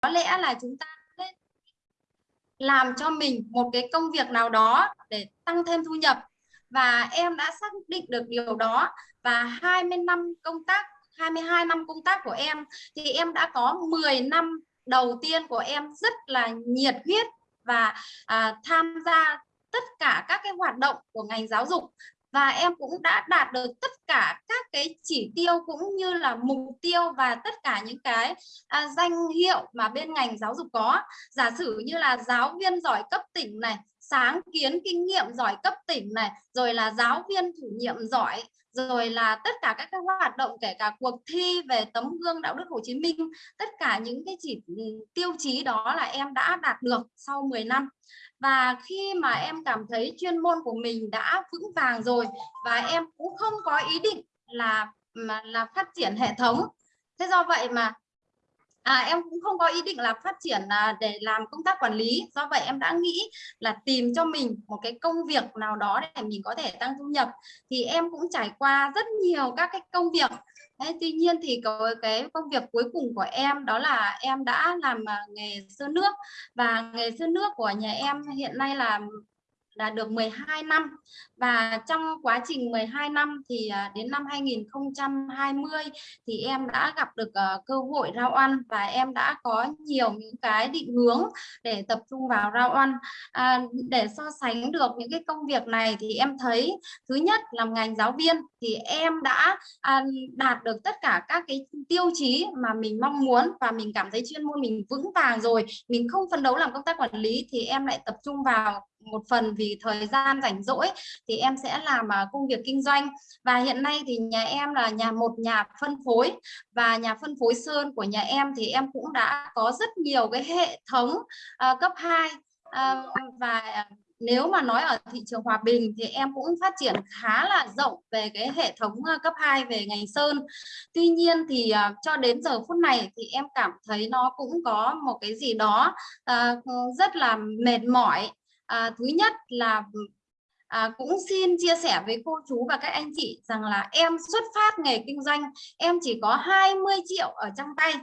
có lẽ là chúng ta nên làm cho mình một cái công việc nào đó để tăng thêm thu nhập. Và em đã xác định được điều đó. Và 20 năm công tác 22 năm công tác của em thì em đã có 10 năm đầu tiên của em rất là nhiệt huyết và à, tham gia tất cả các cái hoạt động của ngành giáo dục và em cũng đã đạt được tất cả các cái chỉ tiêu cũng như là mục tiêu và tất cả những cái à, danh hiệu mà bên ngành giáo dục có. Giả sử như là giáo viên giỏi cấp tỉnh này sáng kiến kinh nghiệm giỏi cấp tỉnh này rồi là giáo viên chủ nhiệm giỏi rồi là tất cả các cái hoạt động kể cả cuộc thi về tấm gương đạo đức Hồ Chí Minh tất cả những cái chỉ ừ, tiêu chí đó là em đã đạt được sau 10 năm và khi mà em cảm thấy chuyên môn của mình đã vững vàng rồi và em cũng không có ý định là mà là phát triển hệ thống thế do vậy mà à, em cũng không có ý định là phát triển à, để làm công tác quản lý. Do vậy em đã nghĩ là tìm cho mình một cái công việc nào đó để mình có thể tăng thu nhập. Thì em cũng trải qua rất nhiều các cái công việc Đấy, tuy nhiên thì có cái công việc cuối cùng của em đó là em đã làm à, nghề sơn nước. Và nghề sơn nước của nhà em hiện nay là là được 12 năm và trong quá trình 12 năm thì à, đến năm 2020 thì em đã gặp được ờ, cơ hội rau ăn và em đã có nhiều những cái định hướng để tập trung vào rau ăn à, để so sánh được những cái công việc này thì em thấy thứ nhất làm ngành giáo viên thì em đã à, đạt được tất cả các cái tiêu chí mà mình mong muốn và mình cảm thấy chuyên môn mình vững vàng rồi. Mình không phấn đấu làm công tác quản lý thì em lại tập trung vào một phần vì thời gian rảnh rỗi thì em sẽ làm à, công việc kinh doanh. Và hiện nay thì nhà em là nhà một nhà phân phối. Và nhà phân phối sơn của nhà em thì em cũng đã có rất nhiều cái hệ thống uh, cấp 2 uh, à, và nếu mà nói ở thị trường Hòa Bình thì em cũng phát triển khá là rộng về cái hệ thống cấp 2 về ngành sơn. Tuy nhiên thì uh, cho đến giờ phút này thì em cảm thấy nó cũng có một cái gì đó uh, rất là mệt mỏi. À, thứ nhất là à, cũng xin chia sẻ với cô chú và các anh chị rằng là em xuất phát nghề kinh doanh em chỉ có 20 triệu ở trong tay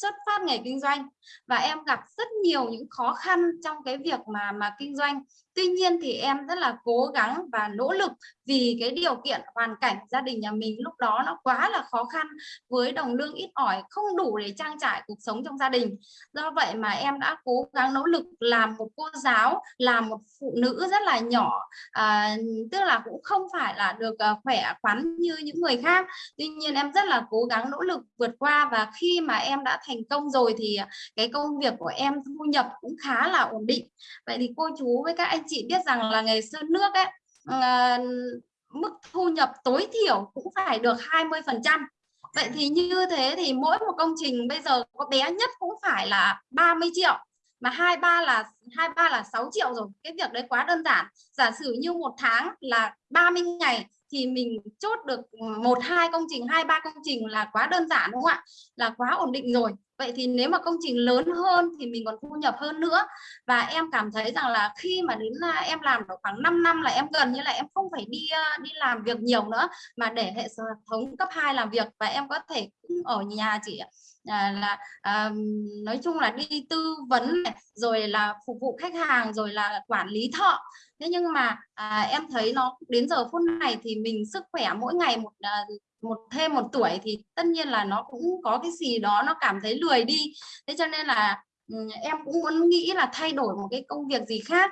xuất phát nghề kinh doanh. Và em gặp rất nhiều những khó khăn trong cái việc mà mà kinh doanh tuy nhiên thì em rất là cố gắng và nỗ lực vì cái điều kiện hoàn cảnh gia đình nhà mình lúc đó nó quá là khó khăn với đồng lương ít ỏi không đủ để trang trải cuộc sống trong gia đình. Do vậy mà em đã cố gắng nỗ lực làm một cô giáo làm một phụ nữ rất là nhỏ à, tức là cũng không phải là được à, khỏe khoắn như những người khác. Tuy nhiên em rất là cố gắng nỗ lực vượt qua và khi mà em đã thành công rồi thì à, cái công việc của em thu nhập cũng khá là ổn định. Vậy thì cô chú với các anh chị biết rằng là nghề sơn nước ấy ờ, mức thu nhập tối thiểu cũng phải được 20 phần trăm. Vậy thì như thế thì mỗi một công trình bây giờ có bé nhất cũng phải là 30 triệu, mà hai, ba là, hai, ba là 6 triệu rồi. Cái việc đấy quá đơn giản. Giả sử như một tháng là 30 ngày thì mình chốt được một, hai công trình, hai, ba công trình là quá đơn giản, đúng không ạ? Là quá ổn định rồi vậy thì nếu mà công trình lớn hơn thì mình còn thu nhập hơn nữa. Và em cảm thấy rằng là khi mà đến là em làm được khoảng 5 năm là em gần như là em không phải đi à, đi làm việc nhiều nữa mà để hệ thống cấp 2 làm việc và em có thể ở nhà chỉ à, là à, nói chung là đi tư vấn này, rồi là phục vụ khách hàng rồi là quản lý thợ. Thế nhưng mà à, em thấy nó đến giờ phút này thì mình sức khỏe mỗi ngày một à, một, thêm một tuổi thì tất nhiên là nó cũng có cái gì đó nó cảm thấy lười đi. Thế cho nên là ừ, em cũng muốn nghĩ là thay đổi một cái công việc gì khác.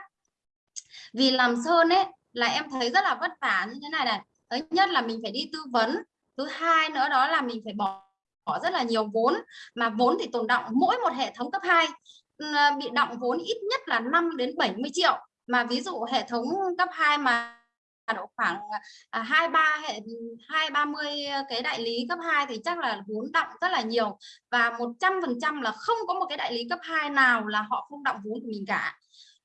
Vì làm sơn ấy, là em thấy rất là vất vả như thế này này. Thứ nhất là mình phải đi tư vấn. Thứ hai nữa đó là mình phải bỏ bỏ rất là nhiều vốn. Mà vốn thì tồn động mỗi một hệ thống cấp 2 ừ, bị động vốn ít nhất là 5 đến 70 triệu. Mà ví dụ hệ thống cấp 2 mà độ khoảng à, hai ba hệ, hai ba mươi cái đại lý cấp 2 thì chắc là vốn động rất là nhiều. Và 100% là không có một cái đại lý cấp 2 nào là họ không động vốn của mình cả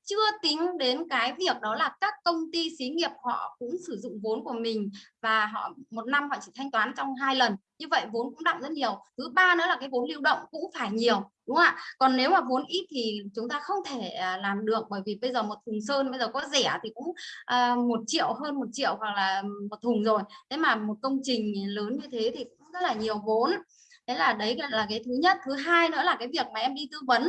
chưa tính đến cái việc đó là các công ty xí nghiệp họ cũng sử dụng vốn của mình và họ một năm họ chỉ thanh toán trong hai lần. Như vậy vốn cũng đậm rất nhiều. Thứ ba nữa là cái vốn lưu động cũng phải nhiều đúng không ạ? Còn nếu mà vốn ít thì chúng ta không thể à, làm được bởi vì bây giờ một thùng sơn bây giờ có rẻ thì cũng uh, một triệu hơn một triệu hoặc là một thùng rồi. Thế mà một công trình lớn như thế thì cũng rất là nhiều vốn. Thế là đấy là cái thứ nhất. Thứ hai nữa là cái việc mà em đi tư vấn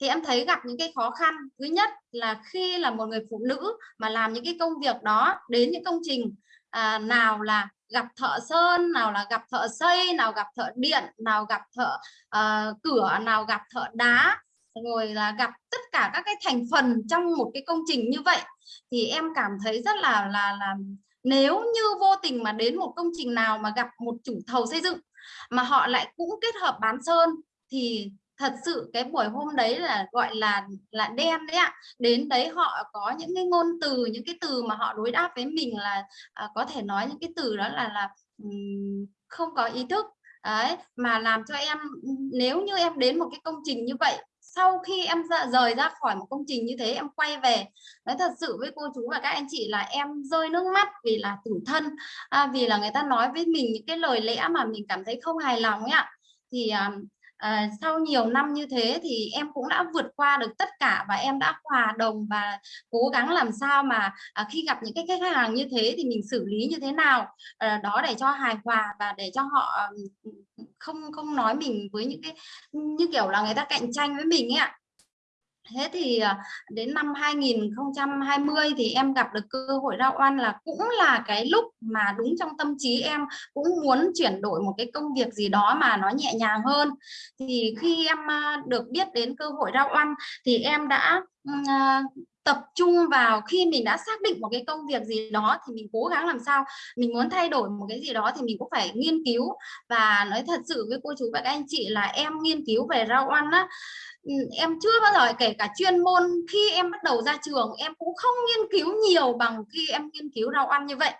thì em thấy gặp những cái khó khăn. Thứ nhất là khi là một người phụ nữ mà làm những cái công việc đó đến những công trình à, nào là gặp thợ sơn nào là gặp thợ xây nào gặp thợ điện nào gặp thợ uh, cửa nào gặp thợ đá rồi là gặp tất cả các cái thành phần trong một cái công trình như vậy thì em cảm thấy rất là là là nếu như vô tình mà đến một công trình nào mà gặp một chủ thầu xây dựng mà họ lại cũng kết hợp bán sơn thì thật sự cái buổi hôm đấy là gọi là là đen đấy ạ. Đến đấy họ có những cái ngôn từ những cái từ mà họ đối đáp với mình là à, có thể nói những cái từ đó là là um, không có ý thức. Đấy mà làm cho em nếu như em đến một cái công trình như vậy sau khi em ra, rời ra khỏi một công trình như thế em quay về nói thật sự với cô chú và các anh chị là em rơi nước mắt vì là tủi thân à, vì là người ta nói với mình những cái lời lẽ mà mình cảm thấy không hài lòng ạ. Thì à, à, sau nhiều năm như thế thì em cũng đã vượt qua được tất cả và em đã hòa đồng và cố gắng làm sao mà à, khi gặp những cái khách hàng như thế thì mình xử lý như thế nào. À, đó để cho hài hòa và để cho họ không không nói mình với những cái như kiểu là người ta cạnh tranh với mình ấy ạ. Thế thì à, đến năm 2020 thì em gặp được cơ hội ra oan là cũng là cái lúc mà đúng trong tâm trí em cũng muốn chuyển đổi một cái công việc gì đó mà nó nhẹ nhàng hơn. Thì khi em được biết đến cơ hội ra oan thì em đã à, tập trung vào khi mình đã xác định một cái công việc gì đó thì mình cố gắng làm sao mình muốn thay đổi một cái gì đó thì mình cũng phải nghiên cứu và nói thật sự với cô chú và các anh chị là em nghiên cứu về rau ăn á Ừ, em chưa bao giờ, kể cả chuyên môn khi em bắt đầu ra trường, em cũng không nghiên cứu nhiều bằng khi em nghiên cứu rau ăn như vậy.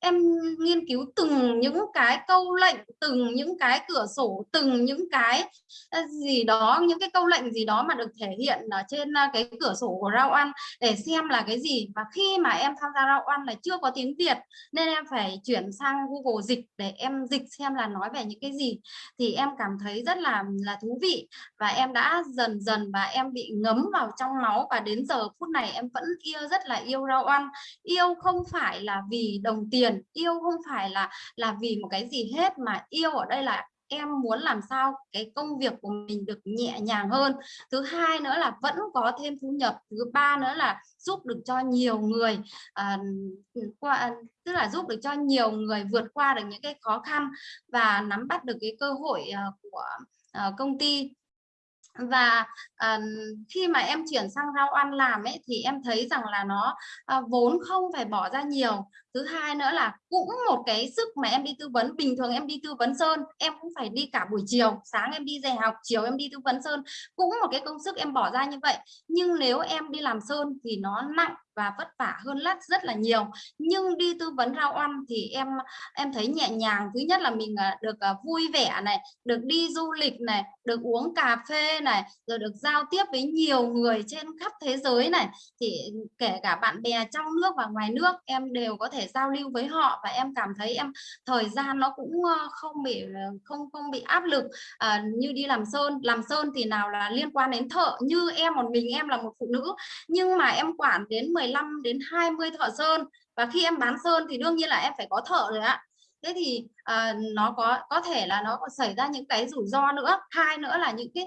Em nghiên cứu từng những cái câu lệnh, từng những cái cửa sổ, từng những cái ờ, gì đó, những cái câu lệnh gì đó mà được thể hiện ở trên ờ, cái cửa sổ của rau ăn để xem là cái gì. Và khi mà em tham gia rau ăn là chưa có tiếng Việt, nên em phải chuyển sang Google dịch để em dịch xem là nói về những cái gì. Thì em cảm thấy rất là là thú vị và em đã dần dần và em bị ngấm vào trong máu và đến giờ phút này em vẫn yêu rất là yêu rau ăn. Yêu không phải là vì đồng tiền tiền yêu không phải là là vì một cái gì hết mà yêu ở đây là em muốn làm sao cái công việc của mình được nhẹ nhàng hơn. Thứ hai nữa là vẫn có thêm thu nhập thứ ba nữa là giúp được cho nhiều người à, qua tức là giúp được cho nhiều người vượt qua được những cái khó khăn và nắm bắt được cái cơ hội uh, của uh, công ty và uh, khi mà em chuyển sang rau ăn làm ấy thì em thấy rằng là nó uh, vốn không phải bỏ ra nhiều. Thứ hai nữa là cũng một cái sức mà em đi tư vấn. Bình thường em đi tư vấn sơn em cũng phải đi cả buổi chiều. Sáng em đi dạy học chiều em đi tư vấn sơn. Cũng một cái công sức em bỏ ra như vậy. Nhưng nếu em đi làm sơn thì nó nặng và vất vả hơn lát rất là nhiều. Nhưng đi tư vấn rau ăn thì em em thấy nhẹ nhàng. Thứ nhất là mình à, được à, vui vẻ này được đi du lịch này được uống cà phê này rồi được giao tiếp với nhiều người trên khắp thế giới này. Thì kể cả bạn bè trong nước và ngoài nước em đều có thể giao lưu với họ và em cảm thấy em thời gian nó cũng không bị ờ, không không bị áp lực à, như đi làm sơn. Làm sơn thì nào là liên quan đến thợ như em một mình em là một phụ nữ. Nhưng mà em quản đến 15 đến 20 thợ sơn. Và khi em bán sơn thì đương nhiên là em phải có thợ rồi ạ. Thế thì uh, nó có có thể là nó còn xảy ra những cái rủi ro nữa. Hai nữa là những cái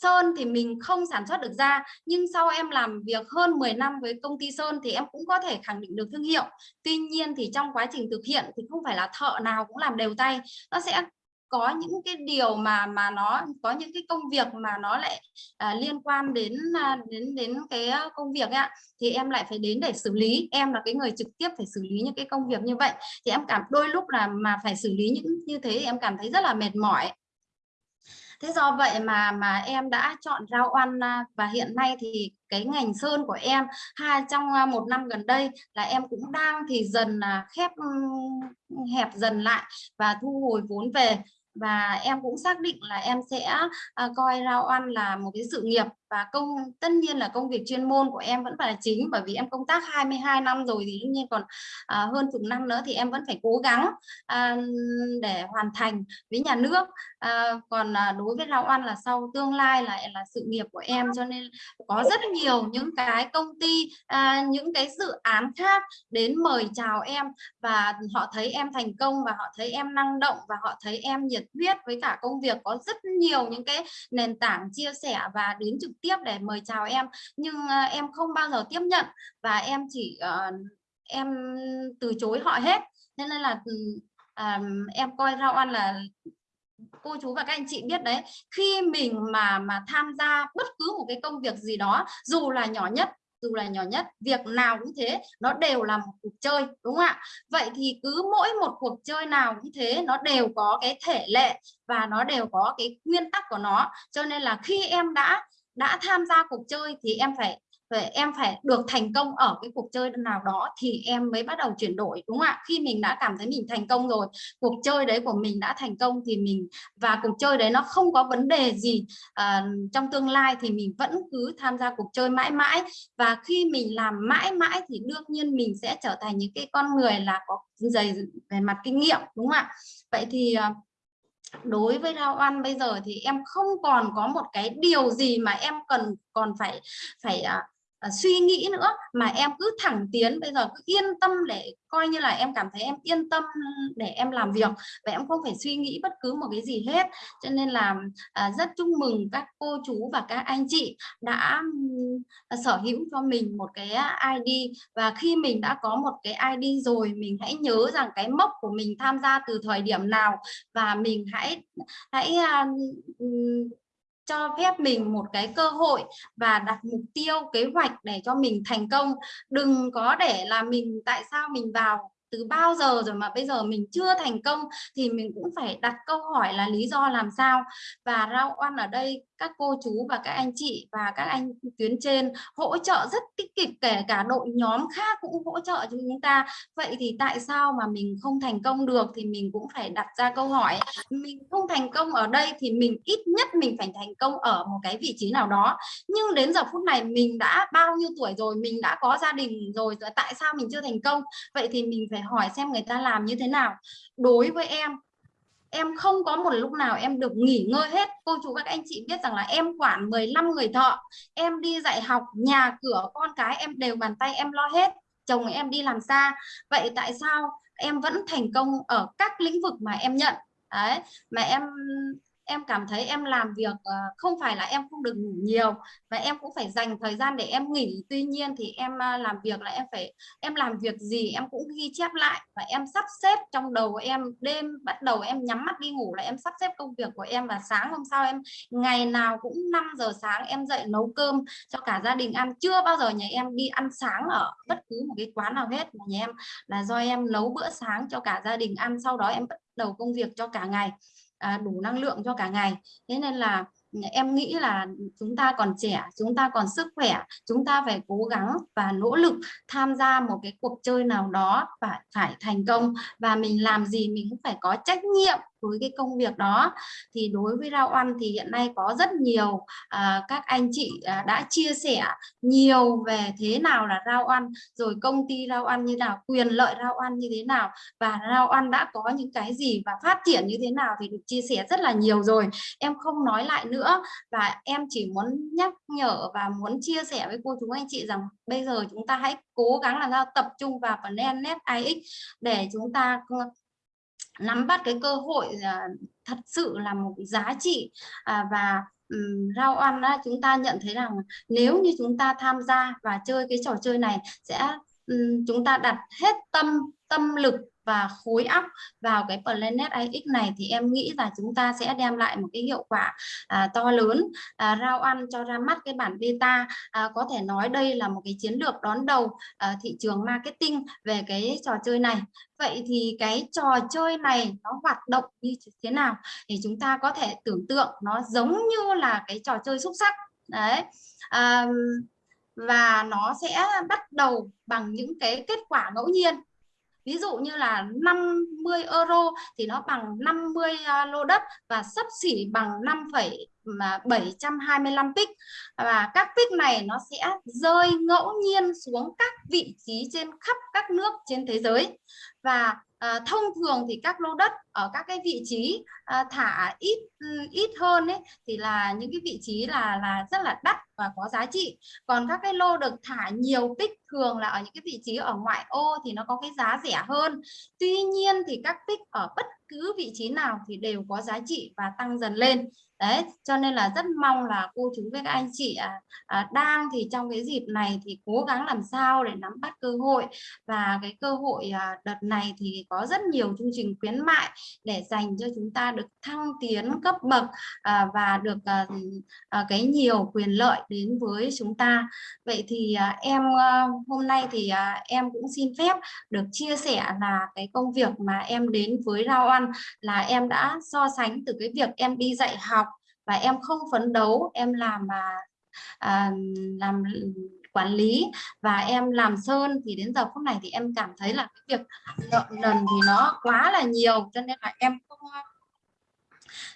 Sơn thì mình không sản xuất được ra nhưng sau em làm việc hơn 10 năm với công ty Sơn thì em cũng có thể khẳng định được thương hiệu. Tuy nhiên thì trong quá trình thực hiện thì không phải là thợ nào cũng làm đều tay. Nó sẽ có những cái điều mà mà nó có những cái công việc mà nó lại à, liên quan đến à, đến đến cái à, công việc ạ thì em lại phải đến để xử lý. Em là cái người trực tiếp phải xử lý những cái công việc như vậy. Thì em cảm đôi lúc là mà phải xử lý những như thế thì em cảm thấy rất là mệt mỏi. Thế do vậy mà mà em đã chọn rau ăn à, và hiện nay thì cái ngành sơn của em hai trong một năm gần đây là em cũng đang thì dần khép hẹp dần lại và thu hồi vốn về và em cũng xác định là em sẽ uh, coi rau ăn là một cái sự nghiệp và công tất nhiên là công việc chuyên môn của em vẫn phải là chính bởi vì em công tác 22 năm rồi thì đương nhiên còn à, hơn chục năm nữa thì em vẫn phải cố gắng à, để hoàn thành với nhà nước. À, còn à, đối với Lao ăn là sau tương lai lại là sự nghiệp của em cho nên có rất nhiều những cái công ty à, những cái dự án khác đến mời chào em và họ thấy em thành công và họ thấy em năng động và họ thấy em nhiệt huyết với cả công việc. Có rất nhiều những cái nền tảng chia sẻ và đến trực tiếp để mời chào em nhưng uh, em không bao giờ tiếp nhận và em chỉ uh, em từ chối họ hết. Nên là um, em coi rau ăn là cô chú và các anh chị biết đấy khi mình mà mà tham gia bất cứ một cái công việc gì đó dù là nhỏ nhất dù là nhỏ nhất việc nào cũng thế nó đều là một cuộc chơi đúng không ạ? Vậy thì cứ mỗi một cuộc chơi nào cũng thế nó đều có cái thể lệ và nó đều có cái nguyên tắc của nó. Cho nên là khi em đã đã tham gia cuộc chơi thì em phải vậy em phải được thành công ở cái cuộc chơi nào đó thì em mới bắt đầu chuyển đổi đúng không ạ? Khi mình đã cảm thấy mình thành công rồi cuộc chơi đấy của mình đã thành công thì mình và cuộc chơi đấy nó không có vấn đề gì à, trong tương lai thì mình vẫn cứ tham gia cuộc chơi mãi mãi. Và khi mình làm mãi mãi thì đương nhiên mình sẽ trở thành những cái con người là có dày về mặt kinh nghiệm đúng không ạ? Vậy thì ờ, đối với rau ăn bây giờ thì em không còn có một cái điều gì mà em cần, còn phải phải à, suy nghĩ nữa mà em cứ thẳng tiến bây giờ cứ yên tâm để coi như là em cảm thấy em yên tâm để em làm việc và em không phải suy nghĩ bất cứ một cái gì hết. Cho nên là à, rất chúc mừng các cô chú và các anh chị đã à, sở hữu cho mình một cái ID và khi mình đã có một cái ID rồi mình hãy nhớ rằng cái mốc của mình tham gia từ thời điểm nào và mình hãy hãy à, cho phép mình một cái cơ hội và đặt mục tiêu, kế hoạch để cho mình thành công. Đừng có để là mình, tại sao mình vào từ bao giờ rồi mà bây giờ mình chưa thành công thì mình cũng phải đặt câu hỏi là lý do làm sao. Và rau oan ở đây các cô chú và các anh chị và các anh tuyến trên hỗ trợ rất tích cực, kể cả đội nhóm khác cũng hỗ trợ cho chúng ta. Vậy thì tại sao mà mình không thành công được thì mình cũng phải đặt ra câu hỏi, mình không thành công ở đây thì mình ít nhất mình phải thành công ở một cái vị trí nào đó. Nhưng đến giờ phút này mình đã bao nhiêu tuổi rồi, mình đã có gia đình rồi tại sao mình chưa thành công? Vậy thì mình phải hỏi xem người ta làm như thế nào. Đối với em em không có một lúc nào em được nghỉ ngơi hết. Cô chú các anh chị biết rằng là em quản 15 người thợ em đi dạy học, nhà cửa, con cái em đều bàn tay em lo hết. Chồng em đi làm xa. Vậy tại sao em vẫn thành công ở các lĩnh vực mà em nhận? Đấy, mà em em cảm thấy em làm việc ờ, không phải là em không được ngủ nhiều và em cũng phải dành thời gian để em nghỉ. Tuy nhiên thì em ờ, làm việc là em phải, em làm việc gì em cũng ghi chép lại và em sắp xếp trong đầu em, đêm bắt đầu em nhắm mắt đi ngủ là em sắp xếp công việc của em và sáng hôm sau em, ngày nào cũng 5 giờ sáng em dậy nấu cơm cho cả gia đình ăn. Chưa bao giờ nhà em đi ăn sáng ở bất cứ một cái quán nào hết, mà nhà em là do em nấu bữa sáng cho cả gia đình ăn, sau đó em bắt đầu công việc cho cả ngày à, đủ năng lượng cho cả ngày. Thế nên là em nghĩ là chúng ta còn trẻ chúng ta còn sức khỏe chúng ta phải cố gắng và nỗ lực tham gia một cái cuộc chơi nào đó và phải thành công. Và mình làm gì mình cũng phải có trách nhiệm với cái công việc đó. Thì đối với rau ăn thì hiện nay có rất nhiều à, các anh chị à, đã chia sẻ nhiều về thế nào là rau ăn rồi công ty rau ăn như nào quyền lợi rau ăn như thế nào và rau ăn đã có những cái gì và phát triển như thế nào thì được chia sẻ rất là nhiều rồi. Em không nói lại nữa và em chỉ muốn nhắc nhở và muốn chia sẻ với cô chú anh chị rằng bây giờ chúng ta hãy cố gắng làm sao tập trung vào phần net IX để chúng ta nắm bắt cái cơ hội uh, thật sự là một giá trị uh, và um, rau ăn uh, chúng ta nhận thấy rằng nếu như chúng ta tham gia và chơi cái trò chơi này sẽ um, chúng ta đặt hết tâm tâm lực và khối óc vào cái Planet AX này thì em nghĩ là chúng ta sẽ đem lại một cái hiệu quả à, to lớn à, rau ăn cho ra mắt cái bản beta. À, có thể nói đây là một cái chiến lược đón đầu à, thị trường marketing về cái trò chơi này. Vậy thì cái trò chơi này nó hoạt động như thế nào thì chúng ta có thể tưởng tượng nó giống như là cái trò chơi xúc sắc đấy à, và nó sẽ bắt đầu bằng những cái kết quả ngẫu nhiên ví dụ như là 50 euro thì nó bằng 50 à, lô đất và sấp xỉ bằng 5,725 pic à, và các pic này nó sẽ rơi ngẫu nhiên xuống các vị trí trên khắp các nước trên thế giới. Và à, thông thường thì các lô đất ở các cái vị trí uh, thả ít ừ, ít hơn ấy thì là những cái vị trí là là rất là đắt và có giá trị. Còn các cái lô được thả nhiều pick thường là ở những cái vị trí ở ngoại ô thì nó có cái giá rẻ hơn. Tuy nhiên thì các pick ở bất cứ vị trí nào thì đều có giá trị và tăng dần lên. Đấy cho nên là rất mong là cô chú với các anh chị à, à, đang thì trong cái dịp này thì cố gắng làm sao để nắm bắt cơ hội. Và cái cơ hội à, đợt này thì có rất nhiều chương trình khuyến mại để dành cho chúng ta được thăng tiến cấp bậc à, và được à, à, cái nhiều quyền lợi đến với chúng ta. Vậy thì à, em à, hôm nay thì à, em cũng xin phép được chia sẻ là cái công việc mà em đến với rau Ăn là em đã so sánh từ cái việc em đi dạy học và em không phấn đấu em làm mà à, làm quản lý và em làm sơn thì đến giờ phút này thì em cảm thấy là cái việc nợ nần thì nó quá là nhiều, cho nên là em không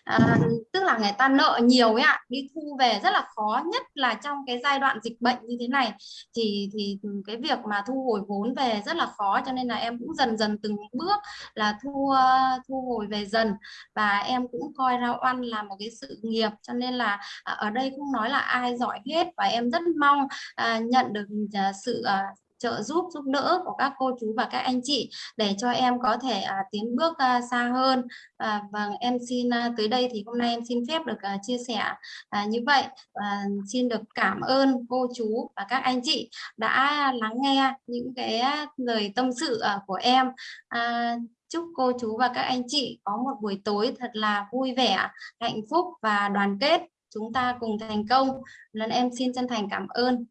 à, tức là người ta nợ nhiều ấy ạ đi thu về rất là khó nhất là trong cái giai đoạn dịch bệnh như thế này. Thì thì cái việc mà thu hồi vốn về rất là khó cho nên là em cũng dần dần từng bước là thu ờ, thu hồi về dần. Và em cũng coi rau ăn là một cái sự nghiệp cho nên là à, ở đây không nói là ai giỏi hết và em rất mong à, nhận được à, sự à, trợ giúp giúp đỡ của các cô chú và các anh chị để cho em có thể à, tiến bước à, xa hơn. À, vâng em xin à, tới đây thì hôm nay em xin phép được à, chia sẻ à, như vậy. À, xin được cảm ơn cô chú và các anh chị đã lắng nghe những cái lời tâm sự à, của em. À, chúc cô chú và các anh chị có một buổi tối thật là vui vẻ hạnh phúc và đoàn kết. Chúng ta cùng thành công. Lần em xin chân thành cảm ơn.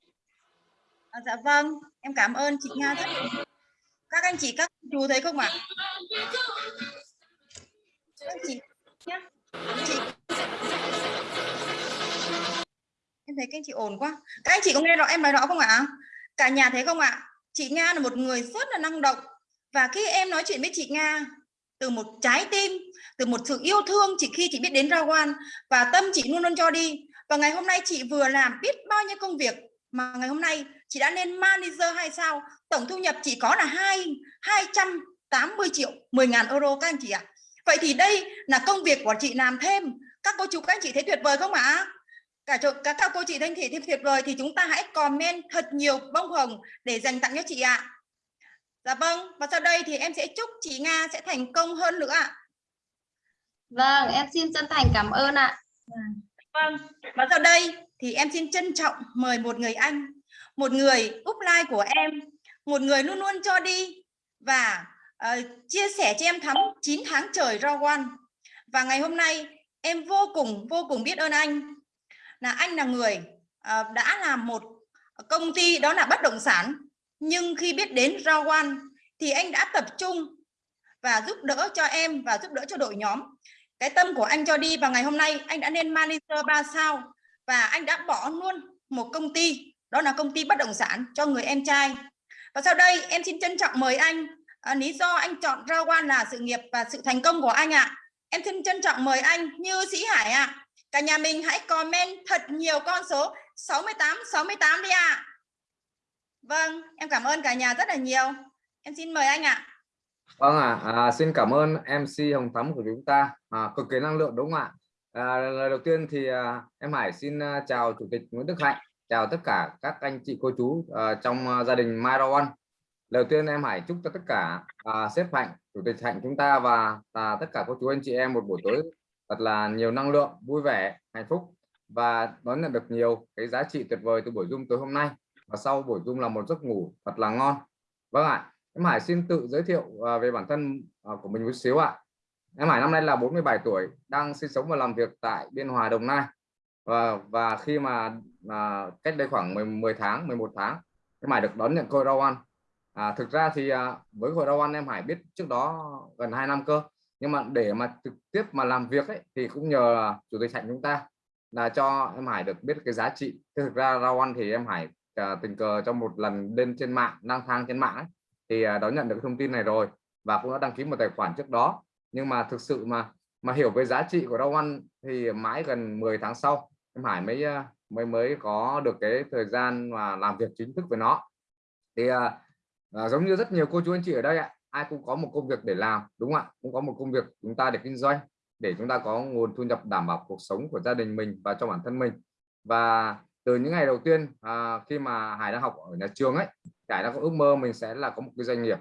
À, dạ vâng em cảm ơn chị Nga rất các anh chị, các chú thấy không ạ? Các anh chị nhé chị. Em thấy các anh chị ổn quá. Các anh chị có nghe rõ, em nói rõ không ạ? Cả nhà thấy không ạ? Chị Nga là một người rất là năng động. Và khi em nói chuyện với chị Nga từ một trái tim, từ một sự yêu thương chỉ khi chị biết đến ra quan và tâm chị luôn luôn cho đi. Và ngày hôm nay chị vừa làm biết bao nhiêu công việc mà ngày hôm nay chị đã lên manager hay sao? Tổng thu nhập chỉ có là hai 280 triệu 10 ngàn euro các anh chị ạ. Vậy thì đây là công việc của chị làm thêm. Các cô chú các anh chị thấy tuyệt vời không ạ? Cả chỗ các, các cô chị thanh thị thêm tuyệt vời thì chúng ta hãy comment thật nhiều bông hồng để dành tặng cho chị ạ. Dạ vâng và sau đây thì em sẽ chúc chị Nga sẽ thành công hơn nữa ạ. Vâng em xin chân thành cảm ơn ạ. Vâng và sau đây thì em xin trân trọng mời một người anh một người upline của em một người luôn luôn cho đi và uh, chia sẻ cho em thắm 9 tháng trời raw one. Và ngày hôm nay em vô cùng vô cùng biết ơn anh. Là anh là người uh, đã làm một công ty đó là bất động sản nhưng khi biết đến raw one thì anh đã tập trung và giúp đỡ cho em và giúp đỡ cho đội nhóm. Cái tâm của anh cho đi và ngày hôm nay anh đã lên manager 3 sao và anh đã bỏ luôn một công ty đó là công ty bất động sản cho người em trai và sau đây em xin trân trọng mời anh à, lý do anh chọn Rao Quan là sự nghiệp và sự thành công của anh ạ à. em xin trân trọng mời anh Như Sĩ Hải ạ à. cả nhà mình hãy comment thật nhiều con số 68 68 đi ạ à. vâng em cảm ơn cả nhà rất là nhiều em xin mời anh ạ à. Vâng ạ, à, à, xin cảm ơn MC Hồng Thắm của chúng ta, à, cực kỳ năng lượng đúng không ạ? À, lời đầu tiên thì à, em Hải xin à, chào Chủ tịch Nguyễn Đức Hạnh, chào tất cả các anh chị cô chú uh, trong uh, gia đình Miro Đầu tiên em Hải chúc cho tất cả xếp sếp Hạnh, Chủ tịch Hạnh chúng ta và uh, tất cả cô chú anh chị em một buổi tối thật là nhiều năng lượng, vui vẻ, hạnh phúc và đón nhận được nhiều cái giá trị tuyệt vời từ buổi Zoom tối hôm nay. Và sau buổi Zoom là một giấc ngủ thật là ngon. Vâng ạ, em Hải xin tự giới thiệu à, về bản thân của mình một xíu ạ. Em Hải năm nay là 47 tuổi, đang sinh sống và làm việc tại Biên Hòa, Đồng Nai. Và và khi mà à, cách đây khoảng 10, 10 tháng, 11 tháng, em Hải được đón nhận khối rau ăn À, thực ra thì à, với khối rau ăn em Hải biết trước đó gần 2 năm cơ. Nhưng mà để mà trực tiếp mà làm việc ấy thì cũng nhờ chủ tịch Hạnh chúng ta là cho em Hải được biết cái giá trị. Thực ra rau ăn thì em Hải à, tình cờ trong một lần lên trên mạng, lang thang trên mạng ấy, thì à, đón nhận được thông tin này rồi và cũng đã đăng ký một tài khoản trước đó nhưng mà thực sự mà mà hiểu về giá trị của rau ăn thì mãi gần 10 tháng sau em Hải mới à, mới mới có được cái thời gian mà làm việc chính thức với nó. Thì à, à, giống như rất nhiều cô chú anh chị ở đây ạ ai cũng có một công việc để làm đúng không ạ? Cũng có một công việc chúng ta để kinh doanh để chúng ta có nguồn thu nhập đảm bảo cuộc sống của gia đình mình và cho bản thân mình. Và từ những ngày đầu tiên à, khi mà Hải đang học ở nhà trường ấy Hải đã có ước mơ mình sẽ là có một cái doanh nghiệp.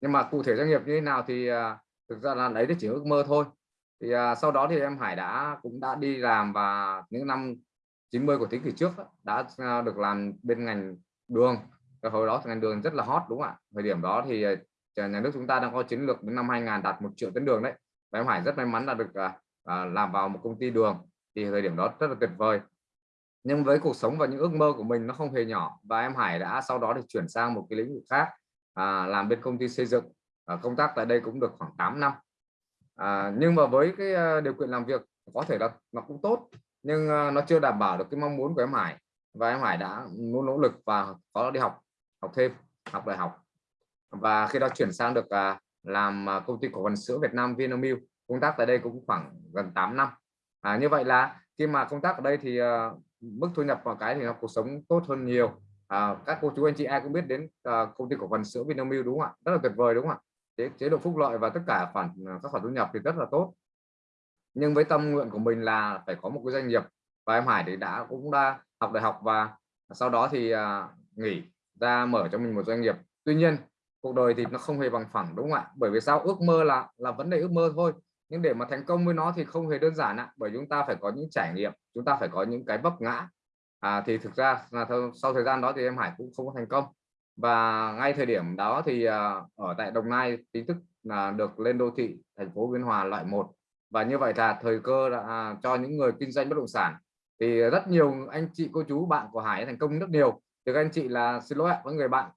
Nhưng mà cụ thể doanh nghiệp như thế nào thì à, thực ra là đấy thì chỉ ước mơ thôi. Thì à, sau đó thì em Hải đã cũng đã đi làm và những năm 90 của thế kỷ trước đã à, được làm bên ngành đường. Cái hồi đó ngành đường rất là hot đúng không ạ? Thời điểm đó thì à, nhà nước chúng ta đang có chiến lược đến năm 2000 đạt một triệu tấn đường đấy. Và em Hải rất may mắn là được à, à, làm vào một công ty đường. Thì thời điểm đó rất là tuyệt vời. Nhưng với cuộc sống và những ước mơ của mình nó không hề nhỏ. Và em Hải đã sau đó được chuyển sang một cái lĩnh vực khác à, làm bên công ty xây dựng. À, công tác tại đây cũng được khoảng 8 năm. À, nhưng mà với cái à, điều kiện làm việc có thể là nó cũng tốt nhưng uh, nó chưa đảm bảo được cái mong muốn của em Hải. Và em Hải đã luôn nỗ lực và có đi học học thêm học đại học. Và khi đó chuyển sang được uh, làm uh, công ty cổ phần sữa Việt Nam Vinamilk công tác tại đây cũng khoảng gần 8 năm. À, như vậy là khi mà công tác ở đây thì uh, mức thu nhập vào cái thì nó cuộc sống tốt hơn nhiều. À, các cô chú anh chị ai cũng biết đến uh, công ty cổ phần sữa Vinamilk đúng không ạ? Rất là tuyệt vời đúng không ạ? Chế, chế độ phúc lợi và tất cả khoản các khoản thu nhập thì rất là tốt nhưng với tâm nguyện của mình là phải có một cái doanh nghiệp. Và em Hải thì đã cũng đã học đại học và sau đó thì à, nghỉ ra mở cho mình một doanh nghiệp. Tuy nhiên cuộc đời thì nó không hề bằng phẳng đúng không ạ? Bởi vì sao? Ước mơ là là vấn đề ước mơ thôi. Nhưng để mà thành công với nó thì không hề đơn giản ạ. Bởi chúng ta phải có những trải nghiệm chúng ta phải có những cái vấp ngã. À, thì thực ra là sau thời gian đó thì em Hải cũng không có thành công. Và ngay thời điểm đó thì à, ở tại Đồng Nai chính thức là được lên đô thị thành phố Biên Hòa loại 1 và như vậy là thời cơ đã à, cho những người kinh doanh bất động sản. Thì rất nhiều anh chị cô chú bạn của Hải thành công rất nhiều. Thì các anh chị là xin lỗi với người bạn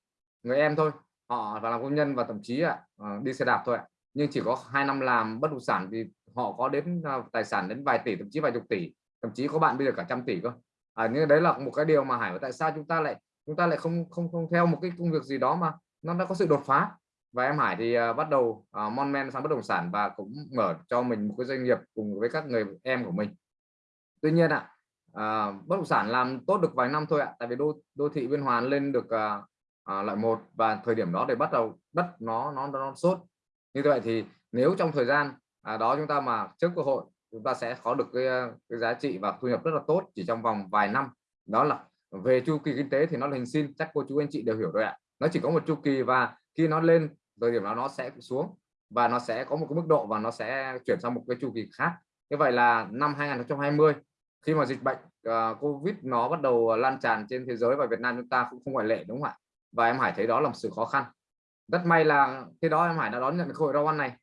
người em thôi. Họ và làm công nhân và thậm chí ạ à, đi xe đạp thôi ạ. Nhưng chỉ có hai năm làm bất động sản thì họ có đến à, tài sản đến vài tỷ thậm chí vài chục tỷ thậm chí có bạn bây giờ cả trăm tỷ cơ. À, nhưng đấy là một cái điều mà Hải tại sao chúng ta lại chúng ta lại không không không theo một cái công việc gì đó mà nó đã có sự đột phá? Và em Hải thì uh, bắt đầu uh, mon men sang bất động sản và cũng mở cho mình một cái doanh nghiệp cùng với các người em của mình. Tuy nhiên ạ à, bất động sản làm tốt được vài năm thôi ạ tại vì đô đô thị biên hòa lên được uh, uh, loại một và thời điểm đó để bắt đầu đất nó nó nó sốt. Như vậy thì nếu trong thời gian à, đó chúng ta mà trước cơ hội chúng ta sẽ có được cái, cái giá trị và thu nhập rất là tốt chỉ trong vòng vài năm. Đó là về chu kỳ kinh tế thì nó là hình sin chắc cô chú anh chị đều hiểu rồi ạ. Nó chỉ có một chu kỳ và khi nó lên thời điểm đó nó sẽ xuống và nó sẽ có một cái mức độ và nó sẽ chuyển sang một cái chu kỳ khác. Như vậy là năm 2020 khi mà dịch bệnh uh, Covid nó bắt đầu lan tràn trên thế giới và Việt Nam chúng ta cũng không ngoại lệ đúng không ạ? Và em Hải thấy đó là một sự khó khăn. Rất may là khi đó em Hải đã đón nhận cơ hội rau này.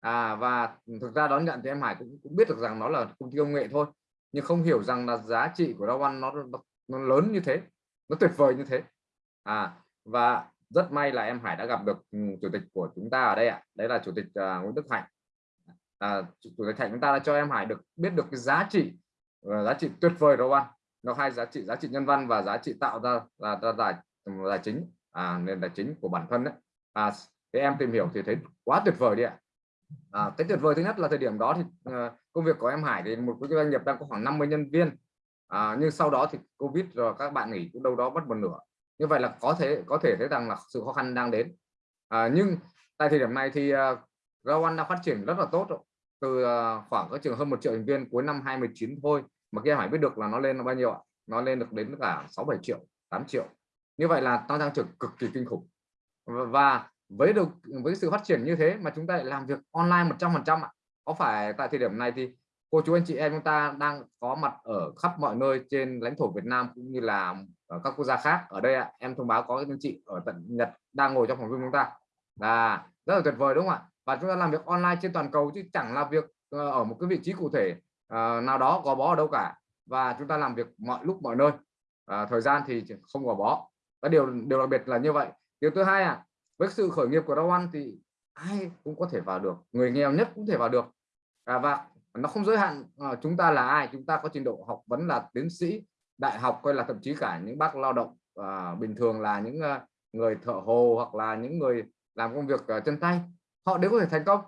À, và thực ra đón nhận thì em Hải cũng, cũng biết được rằng nó là công ty công nghệ thôi nhưng không hiểu rằng là giá trị của rau nó, nó, nó lớn như thế nó tuyệt vời như thế. À và rất may là em Hải đã gặp được ừ, chủ tịch của chúng ta ở đây ạ. Đấy là chủ tịch uh, Nguyễn Đức Hạnh. À, chủ tịch Hạnh chúng ta đã cho em Hải được biết được cái giá trị uh, giá trị tuyệt vời đó ăn nó hai giá trị giá trị nhân văn và giá trị tạo ra là ra tài là chính à, nên tài chính của bản thân đấy. À, thì em tìm hiểu thì thấy quá tuyệt vời đi ạ. À, cái tuyệt vời thứ nhất là thời điểm đó thì uh, công việc của em Hải thì một cái doanh nghiệp đang có khoảng 50 nhân viên. À, nhưng sau đó thì Covid rồi các bạn nghỉ cũng đâu đó mất một nửa như vậy là có thể có thể thấy rằng là sự khó khăn đang đến. À, nhưng tại thời điểm này thì à, uh, rau đã phát triển rất là tốt rồi. từ uh, khoảng các trường hơn một triệu thành viên cuối năm 2019 thôi mà kia Hải biết được là nó lên là bao nhiêu ạ? Nó lên được đến cả 6 7 triệu 8 triệu. Như vậy là tăng tăng trưởng cực kỳ kinh khủng. Và với được với sự phát triển như thế mà chúng ta lại làm việc online 100 phần trăm có phải tại thời điểm này thì cô chú anh chị em chúng ta đang có mặt ở khắp mọi nơi trên lãnh thổ Việt Nam cũng như là ở các quốc gia khác. Ở đây ạ em thông báo có anh chị ở tận Nhật đang ngồi trong phòng Zoom chúng ta. Là rất là tuyệt vời đúng không ạ? Và chúng ta làm việc online trên toàn cầu chứ chẳng là việc ờ, ở một cái vị trí cụ thể ờ, nào đó gò bó ở đâu cả. Và chúng ta làm việc mọi lúc mọi nơi. À, thời gian thì không gò bó. Và điều điều đặc biệt là như vậy. Điều thứ hai à với sự khởi nghiệp của rau ăn thì ai cũng có thể vào được. Người nghèo nhất cũng thể vào được. À, và nó không giới hạn ờ, chúng ta là ai chúng ta có trình độ học vấn là tiến sĩ đại học coi là thậm chí cả những bác lao động à, bình thường là những uh, người thợ hồ hoặc là những người làm công việc uh, chân tay họ đều có thể thành công.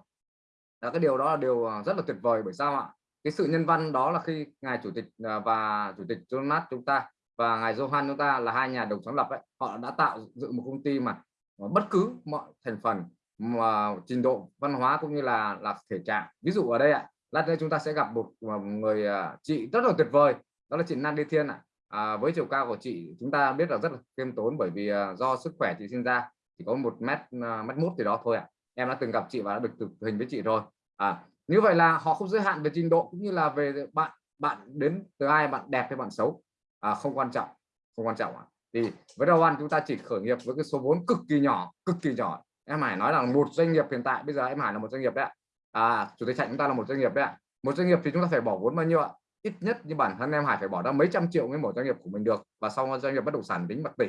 Là cái điều đó là điều rất là tuyệt vời. Bởi sao ạ? Cái sự nhân văn đó là khi ngài chủ tịch và chủ tịch Jonas chúng ta và ngài Johan chúng ta là hai nhà đồng sáng lập ấy họ đã tạo dựng một công ty mà bất cứ mọi thành phần mà trình độ văn hóa cũng như là là thể trạng. Ví dụ ở đây ạ lát nữa chúng ta sẽ gặp một, người à, chị rất là tuyệt vời đó là chị Nan Đi Thiên ạ. À, với chiều cao của chị chúng ta biết là rất là khiêm tốn bởi vì à, do sức khỏe chị sinh ra chỉ có một mét à, mét mốt thì đó thôi ạ. À. em đã từng gặp chị và đã được thực hình với chị rồi. À như vậy là họ không giới hạn về trình độ cũng như là về bạn bạn đến từ ai bạn đẹp hay bạn xấu. À, không quan trọng không quan trọng ạ. À. thì với đầu ăn chúng ta chỉ khởi nghiệp với cái số vốn cực kỳ nhỏ cực kỳ nhỏ. Em Hải nói là một doanh nghiệp hiện tại bây giờ em Hải là một doanh nghiệp đấy ạ à, chủ tịch chạy chúng ta là một doanh nghiệp đấy ạ. Một doanh nghiệp thì chúng ta phải bỏ vốn bao nhiêu ạ? Ít nhất như bản thân em Hải phải bỏ ra mấy trăm triệu mới mở doanh nghiệp của mình được và sau doanh nghiệp bất động sản tính bạc tỷ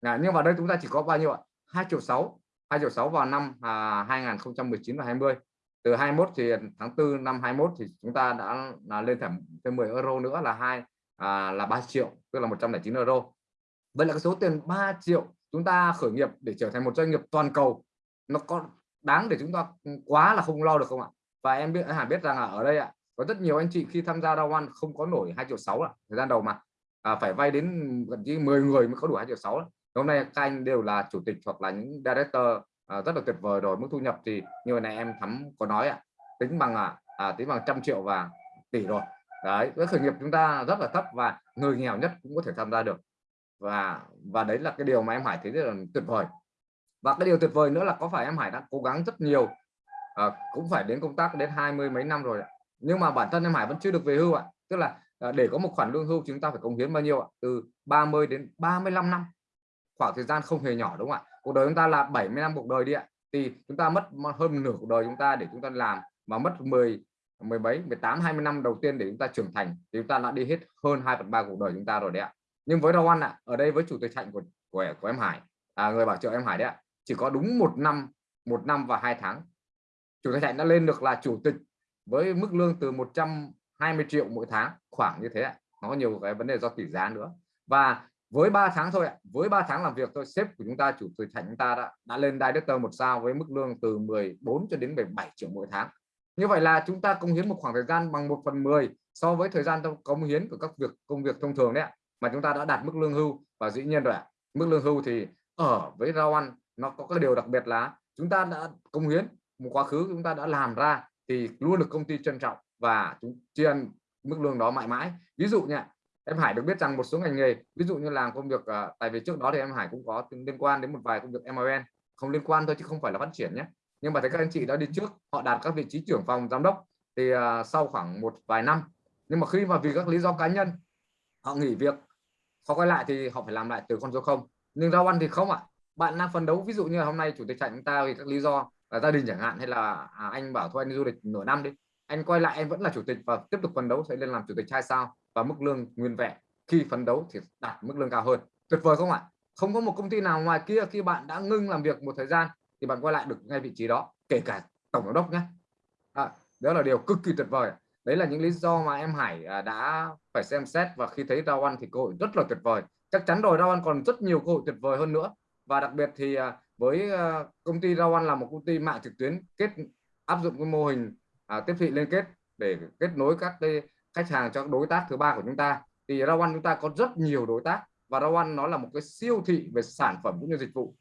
à, nhưng mà đây chúng ta chỉ có bao nhiêu ạ? Hai triệu 6 2 triệu sáu vào năm à, 2019 và 20 từ 21 thì tháng 4 năm 21 thì chúng ta đã là lên thêm thêm 10 euro nữa là hai à, là 3 triệu tức là 109 euro. Vậy là cái số tiền 3 triệu chúng ta khởi nghiệp để trở thành một doanh nghiệp toàn cầu nó có đáng để chúng ta quá là không lo được không ạ? Và em biết hẳn biết rằng là ở đây ạ có rất nhiều anh chị khi tham gia Round One không có nổi 2 triệu 6 ạ thời gian đầu mà. À, phải vay đến gần như 10 người mới có đủ 2 triệu 6 hôm nay các anh đều là chủ tịch hoặc là những director à, rất là tuyệt vời rồi mức thu nhập thì như này em thắm có nói ạ tính bằng à, à tính bằng trăm triệu và tỷ rồi. Đấy với khởi nghiệp chúng ta rất là thấp và người nghèo nhất cũng có thể tham gia được. Và và đấy là cái điều mà em Hải thấy rất là tuyệt vời và cái điều tuyệt vời nữa là có phải em Hải đã cố gắng rất nhiều à, cũng phải đến công tác đến hai mươi mấy năm rồi nhưng mà bản thân em Hải vẫn chưa được về hưu ạ. Tức là à, để có một khoản lương hưu chúng ta phải cống hiến bao nhiêu ạ? Từ 30 đến 35 năm. Khoảng thời gian không hề nhỏ đúng không ạ? Cuộc đời chúng ta là 70 năm cuộc đời đi ạ. Thì chúng ta mất hơn nửa cuộc đời chúng ta để chúng ta làm mà mất 10 17 18 20 năm đầu tiên để chúng ta trưởng thành thì chúng ta đã đi hết hơn 2 phần ba cuộc đời chúng ta rồi đấy ạ. Nhưng với Rau Ăn ạ ở đây với chủ tịch hạnh của của, của em Hải à, người bảo trợ em Hải đấy ạ chỉ có đúng một năm một năm và hai tháng. Chủ tịch hạnh đã lên được là chủ tịch với mức lương từ 120 triệu mỗi tháng khoảng như thế ạ. Nó nhiều cái vấn đề do tỷ giá nữa. Và với 3 tháng thôi ạ với 3 tháng làm việc thôi sếp của chúng ta chủ tịch thành chúng ta đã, đã lên director một sao với mức lương từ 14 cho đến 17 triệu mỗi tháng. Như vậy là chúng ta công hiến một khoảng thời gian bằng 1 phần 10 so với thời gian công hiến của các việc công việc thông thường đấy ạ mà chúng ta đã đạt mức lương hưu. Và dĩ nhiên rồi ạ mức lương hưu thì ở với rau ăn nó có cái điều đặc biệt là chúng ta đã công hiến một quá khứ chúng ta đã làm ra thì luôn được công ty trân trọng và chúng tri ân mức lương đó mãi mãi. Ví dụ nha em Hải được biết rằng một số ngành nghề ví dụ như làm công việc uh, tại vì trước đó thì em Hải cũng có liên quan đến một vài công việc MLN không liên quan thôi chứ không phải là phát triển nhé. Nhưng mà thấy các anh chị đã đi trước họ đạt các vị trí trưởng phòng giám đốc thì uh, sau khoảng một vài năm nhưng mà khi mà vì các lý do cá nhân họ nghỉ việc họ quay lại thì họ phải làm lại từ con số không. Nhưng rau ăn thì không ạ bạn đang phấn đấu ví dụ như là hôm nay chủ tịch chạy chúng ta vì các lý do là gia đình chẳng hạn hay là à, anh bảo thôi anh đi du lịch nửa năm đi anh quay lại anh vẫn là chủ tịch và tiếp tục phấn đấu sẽ lên làm chủ tịch hai sao và mức lương nguyên vẹn. Khi phấn đấu thì đạt mức lương cao hơn. Tuyệt vời không ạ? Không có một công ty nào ngoài kia khi bạn đã ngưng làm việc một thời gian thì bạn quay lại được ngay vị trí đó kể cả tổng giám đốc nhé à, đó là điều cực kỳ tuyệt vời. Đấy là những lý do mà em Hải à, đã phải xem xét và khi thấy ra ăn thì cơ hội rất là tuyệt vời. Chắc chắn rồi ra ăn còn rất nhiều cơ hội tuyệt vời hơn nữa và đặc biệt thì à, với à, công ty rau là một công ty mạng trực tuyến kết áp dụng cái mô hình à, tiếp thị liên kết để kết nối các cái khách hàng cho đối tác thứ ba của chúng ta. Thì rau chúng ta có rất nhiều đối tác và rau nó là một cái siêu thị về sản phẩm cũng như dịch vụ.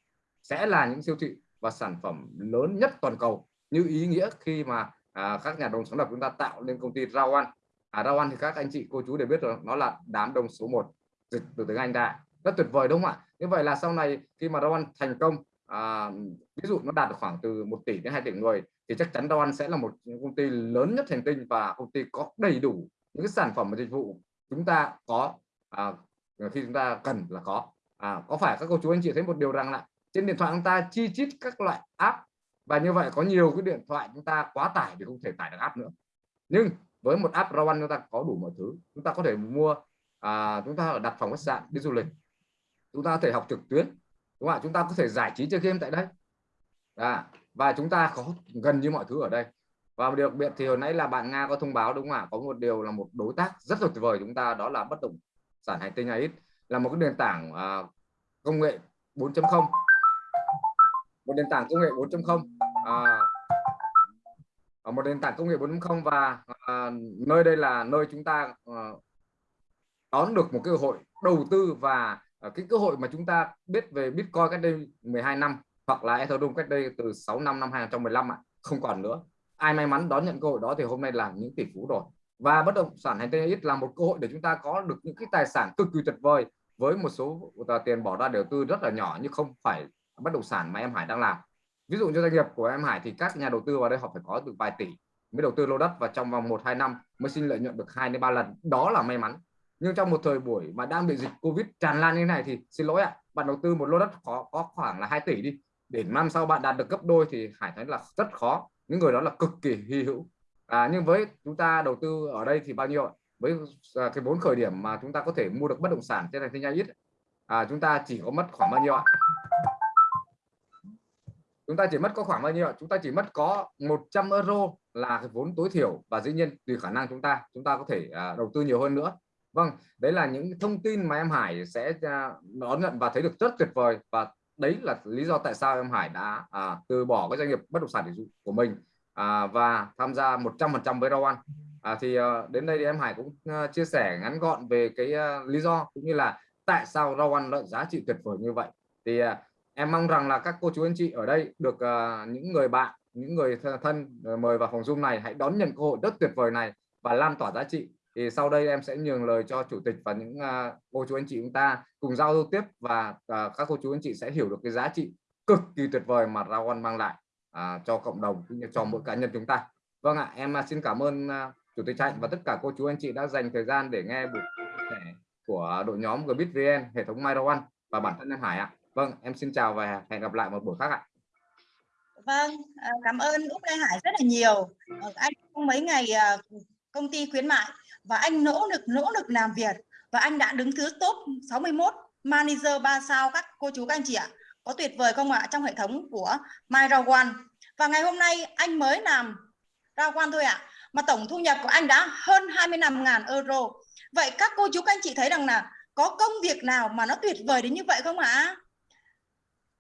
Sẽ là những siêu thị và sản phẩm lớn nhất toàn cầu. Như ý nghĩa khi mà à, các nhà đồng sáng lập chúng ta tạo nên công ty rau à, rau thì các anh chị cô chú đều biết rồi nó là đám đông số 1 dịch từ tiếng Anh ra rất tuyệt vời đúng không ạ? Như vậy là sau này khi mà rau thành công à, ví dụ nó đạt được khoảng từ 1 tỷ đến 2 tỷ người thì chắc chắn rau sẽ là một công ty lớn nhất hành tinh và công ty có đầy đủ những cái sản phẩm và dịch vụ chúng ta có à, khi chúng ta cần là có. À, có phải các cô chú anh chị thấy một điều rằng là trên điện thoại chúng ta chi chít các loại app và như vậy có nhiều cái điện thoại chúng ta quá tải thì không thể tải được app nữa. Nhưng với một app Rowan chúng ta có đủ mọi thứ. Chúng ta có thể mua à, chúng ta đặt phòng khách sạn đi du lịch chúng ta có thể học trực tuyến đúng không ạ? Chúng ta có thể giải trí chơi game tại đây. À, và chúng ta có gần như mọi thứ ở đây. Và đặc biệt thì hồi nãy là bạn Nga có thông báo đúng không ạ? Có một điều là một đối tác rất là tuyệt vời chúng ta đó là bất động sản hành tinh AX là một cái nền tảng uh, công nghệ 4.0 một nền tảng công nghệ 4.0 à, à, một nền tảng công nghệ 4.0 và à, nơi đây là nơi chúng ta à, đón được một cơ hội đầu tư và Ờ, cái cơ hội mà chúng ta biết về Bitcoin cách đây 12 năm hoặc là Ethereum cách đây từ 6 năm năm 2015 ạ, không còn nữa. Ai may mắn đón nhận cơ hội đó thì hôm nay là những tỷ phú rồi. Và bất động sản hành tinh ít là một cơ hội để chúng ta có được những cái tài sản cực kỳ tuyệt vời với một số ờ, tiền bỏ ra đầu tư rất là nhỏ nhưng không phải bất động sản mà em Hải đang làm. Ví dụ cho doanh nghiệp của em Hải thì các nhà đầu tư vào đây họ phải có từ vài tỷ mới đầu tư lô đất và trong vòng 1 2 năm mới xin lợi nhuận được 2 đến 3 lần. Đó là may mắn nhưng trong một thời buổi mà đang bị dịch Covid tràn lan như thế này thì xin lỗi ạ bạn đầu tư một lô đất có có khoảng là 2 tỷ đi. Để năm sau bạn đạt được gấp đôi thì Hải thấy là rất khó. Những người đó là cực kỳ hy hữu. À, nhưng với chúng ta đầu tư ở đây thì bao nhiêu với à, cái vốn khởi điểm mà chúng ta có thể mua được bất động sản trên thành phố ít. À, chúng ta chỉ có mất khoảng bao nhiêu ạ? Chúng ta chỉ mất có khoảng bao nhiêu chúng ta chỉ mất có 100 euro là cái vốn tối thiểu và dĩ nhiên tùy khả năng chúng ta chúng ta có thể à, đầu tư nhiều hơn nữa vâng đấy là những thông tin mà em Hải sẽ à, đón nhận và thấy được rất tuyệt vời. Và đấy là lý do tại sao em Hải đã à, từ bỏ cái doanh nghiệp bất động sản của mình à, và tham gia 100% với Rawan. À, thì à, đến đây thì em Hải cũng à, chia sẻ ngắn gọn về cái à, lý do cũng như là tại sao Rawan lợi giá trị tuyệt vời như vậy. Thì à, em mong rằng là các cô chú anh chị ở đây được à, những người bạn những người thân mời vào phòng zoom này hãy đón nhận cơ hội rất tuyệt vời này và lan tỏa giá trị thì sau đây em sẽ nhường lời cho chủ tịch và những uh, cô chú anh chị chúng ta cùng giao lưu tiếp và uh, các cô chú anh chị sẽ hiểu được cái giá trị cực kỳ tuyệt vời mà Rawan mang lại uh, cho cộng đồng cũng như cho mỗi cá nhân chúng ta vâng ạ em xin cảm ơn uh, chủ tịch Hạnh và tất cả cô chú anh chị đã dành thời gian để nghe buổi của đội nhóm GBitVN hệ thống MyRawan và bản thân em Hải ạ Vâng, em xin chào và hẹn gặp lại một buổi khác ạ. Vâng, cảm ơn Úc Lê Hải rất là nhiều. Ờ, anh trong mấy ngày công ty khuyến mại và anh nỗ lực nỗ lực làm việc và anh đã đứng thứ top 61 manager 3 sao các cô chú các anh chị ạ. Có tuyệt vời không ạ trong hệ thống của MyRawan. Và ngày hôm nay anh mới làm Rawan thôi ạ. Mà tổng thu nhập của anh đã hơn 25.000 euro. Vậy các cô chú các anh chị thấy rằng là có công việc nào mà nó tuyệt vời đến như vậy không ạ?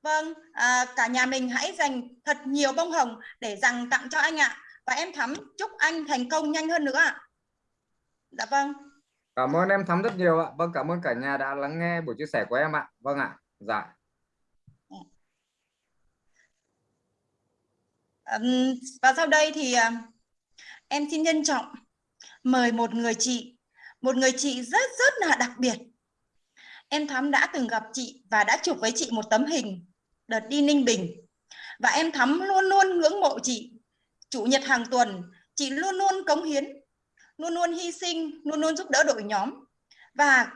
Vâng, à, cả nhà mình hãy dành thật nhiều bông hồng để dành tặng cho anh ạ. Và em Thắm chúc anh thành công nhanh hơn nữa ạ. Dạ vâng. Cảm ơn em Thắm rất nhiều ạ. Vâng, cảm ơn cả nhà đã lắng nghe buổi chia sẻ của em ạ. Vâng ạ. Dạ. Và sau đây thì à, em xin trân trọng mời một người chị, một người chị rất rất là đặc biệt. Em Thắm đã từng gặp chị và đã chụp với chị một tấm hình đợt đi Ninh Bình và em Thắm luôn luôn ngưỡng mộ chị chủ nhật hàng tuần chị luôn luôn cống hiến luôn luôn hy sinh luôn luôn giúp đỡ đội nhóm. Và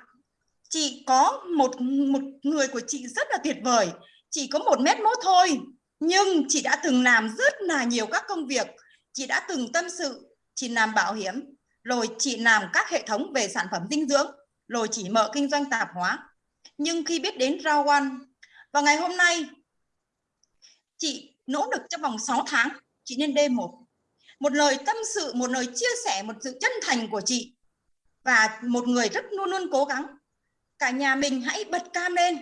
chị có một một người của chị rất là tuyệt vời. Chỉ có một mét mốt thôi nhưng chị đã từng làm rất là nhiều các công việc. Chị đã từng tâm sự chị làm bảo hiểm rồi chị làm các hệ thống về sản phẩm dinh dưỡng rồi chỉ mở kinh doanh tạp hóa. Nhưng khi biết đến Rao One, và ngày hôm nay chị nỗ lực trong vòng 6 tháng chị lên D1 một lời tâm sự, một lời chia sẻ, một sự chân thành của chị. Và một người rất luôn luôn cố gắng. Cả nhà mình hãy bật cam lên.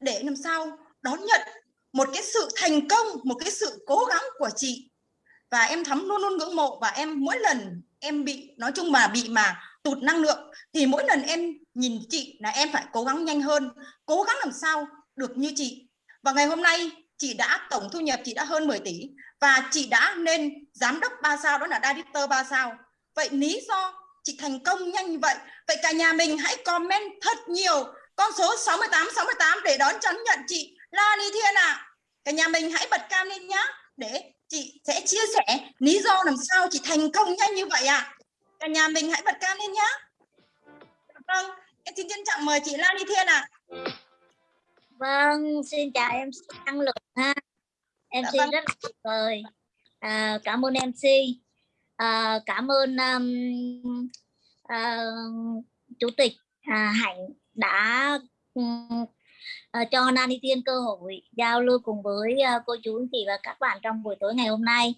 Để làm sao đón nhận một cái sự thành công, một cái sự cố gắng của chị. Và em thắm luôn luôn ngưỡng mộ. Và em mỗi lần em bị, nói chung mà bị mà tụt năng lượng, thì mỗi lần em nhìn chị là em phải cố gắng nhanh hơn, cố gắng làm sao được như chị. Và ngày hôm nay, chị đã tổng thu nhập, chị đã hơn 10 tỷ và chị đã lên giám đốc 3 sao đó là director 3 sao vậy lý do chị thành công nhanh như vậy vậy cả nhà mình hãy comment thật nhiều con số 68 68 để đón chắn nhận chị Lani Thiên ạ à. cả nhà mình hãy bật cam lên nhá để chị sẽ chia sẻ lý do làm sao chị thành công nhanh như vậy ạ à. cả nhà mình hãy bật cam lên nhá vâng em xin trân trọng mời chị Lani Thiên ạ à. Vâng, xin chào em năng lượng ha. MC dạ vâng. rất là tuyệt vời. À, cảm ơn MC. À, cảm ơn um, à, chủ tịch à, Hạnh đã um, à, cho Nani Tiên cơ hội giao lưu cùng với uh, cô chú anh chị và các bạn trong buổi tối ngày hôm nay.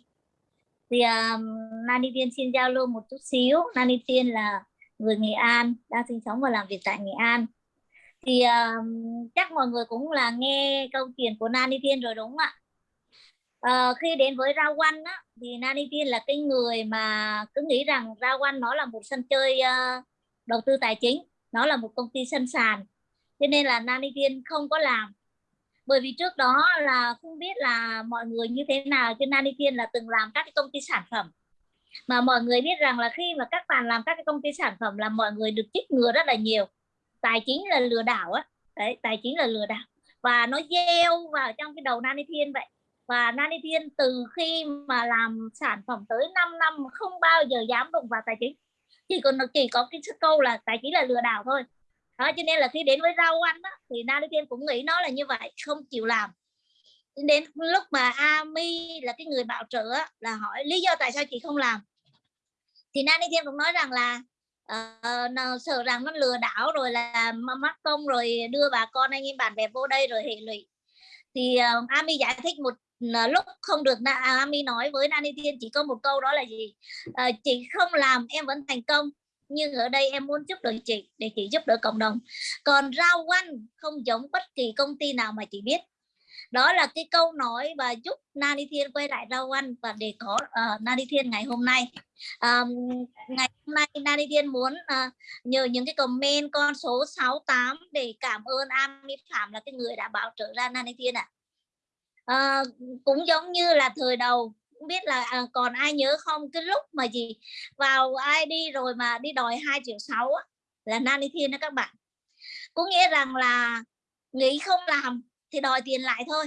Thì uh, Nani Tiên xin giao lưu một chút xíu. Nani Tiên là người Nghệ An, đang sinh sống và làm việc tại Nghệ An thì uh, chắc mọi người cũng là nghe câu chuyện của Nani Tiên rồi đúng không ạ à, khi đến với rau quanh á, thì Nani Tiên là cái người mà cứ nghĩ rằng rau quanh nó là một sân chơi uh, đầu tư tài chính nó là một công ty sân sàn. Cho nên là Nani Tiên không có làm. Bởi vì trước đó là không biết là mọi người như thế nào cho Nani là từng làm các cái công ty sản phẩm. Mà mọi người biết rằng là khi mà các bạn làm các cái công ty sản phẩm là mọi người được chích ngừa rất là nhiều. Tài chính là lừa đảo á. Đấy tài chính là lừa đảo. Và nó gieo vào trong cái đầu Nani Thiên vậy và Nani Thiên từ khi mà làm sản phẩm tới 5 năm không bao giờ dám đụng vào tài chính. Chỉ còn chỉ có cái câu là tài chính là lừa đảo thôi. Đó cho nên là khi đến với rau ăn đó, thì Nani Thiên cũng nghĩ nó là như vậy không chịu làm. Đến lúc mà Ami là cái người bảo trợ là hỏi lý do tại sao chị không làm? Thì Nani Thiên cũng nói rằng là uh, sợ rằng nó lừa đảo rồi là mắc công rồi đưa bà con anh em bạn bè vô đây rồi hệ lụy thì uh, Ami giải thích một ờ, lúc không được à, Ami nói với Nani Thiên chỉ có một câu đó là gì? Uh, chị không làm em vẫn thành công nhưng ở đây em muốn giúp đỡ chị để chị giúp đỡ cộng đồng. Còn rau quanh không giống bất kỳ công ty nào mà chị biết đó là cái câu nói và giúp Nani Thiên quay lại rau ăn và để có uh, Nani Thiên ngày hôm nay. Um, ngày hôm nay Nani Thiên muốn uh, nhờ những cái comment con số 68 để cảm ơn Ami Phạm là cái người đã bảo trợ ra Nani Thiên ạ. À. uh, cũng giống như là thời đầu không biết là à, còn ai nhớ không? Cái lúc mà gì vào ID rồi mà đi đòi 2 triệu 6 là Nani Thiên đó các bạn. Có nghĩa rằng là nghĩ không làm thì đòi tiền lại thôi.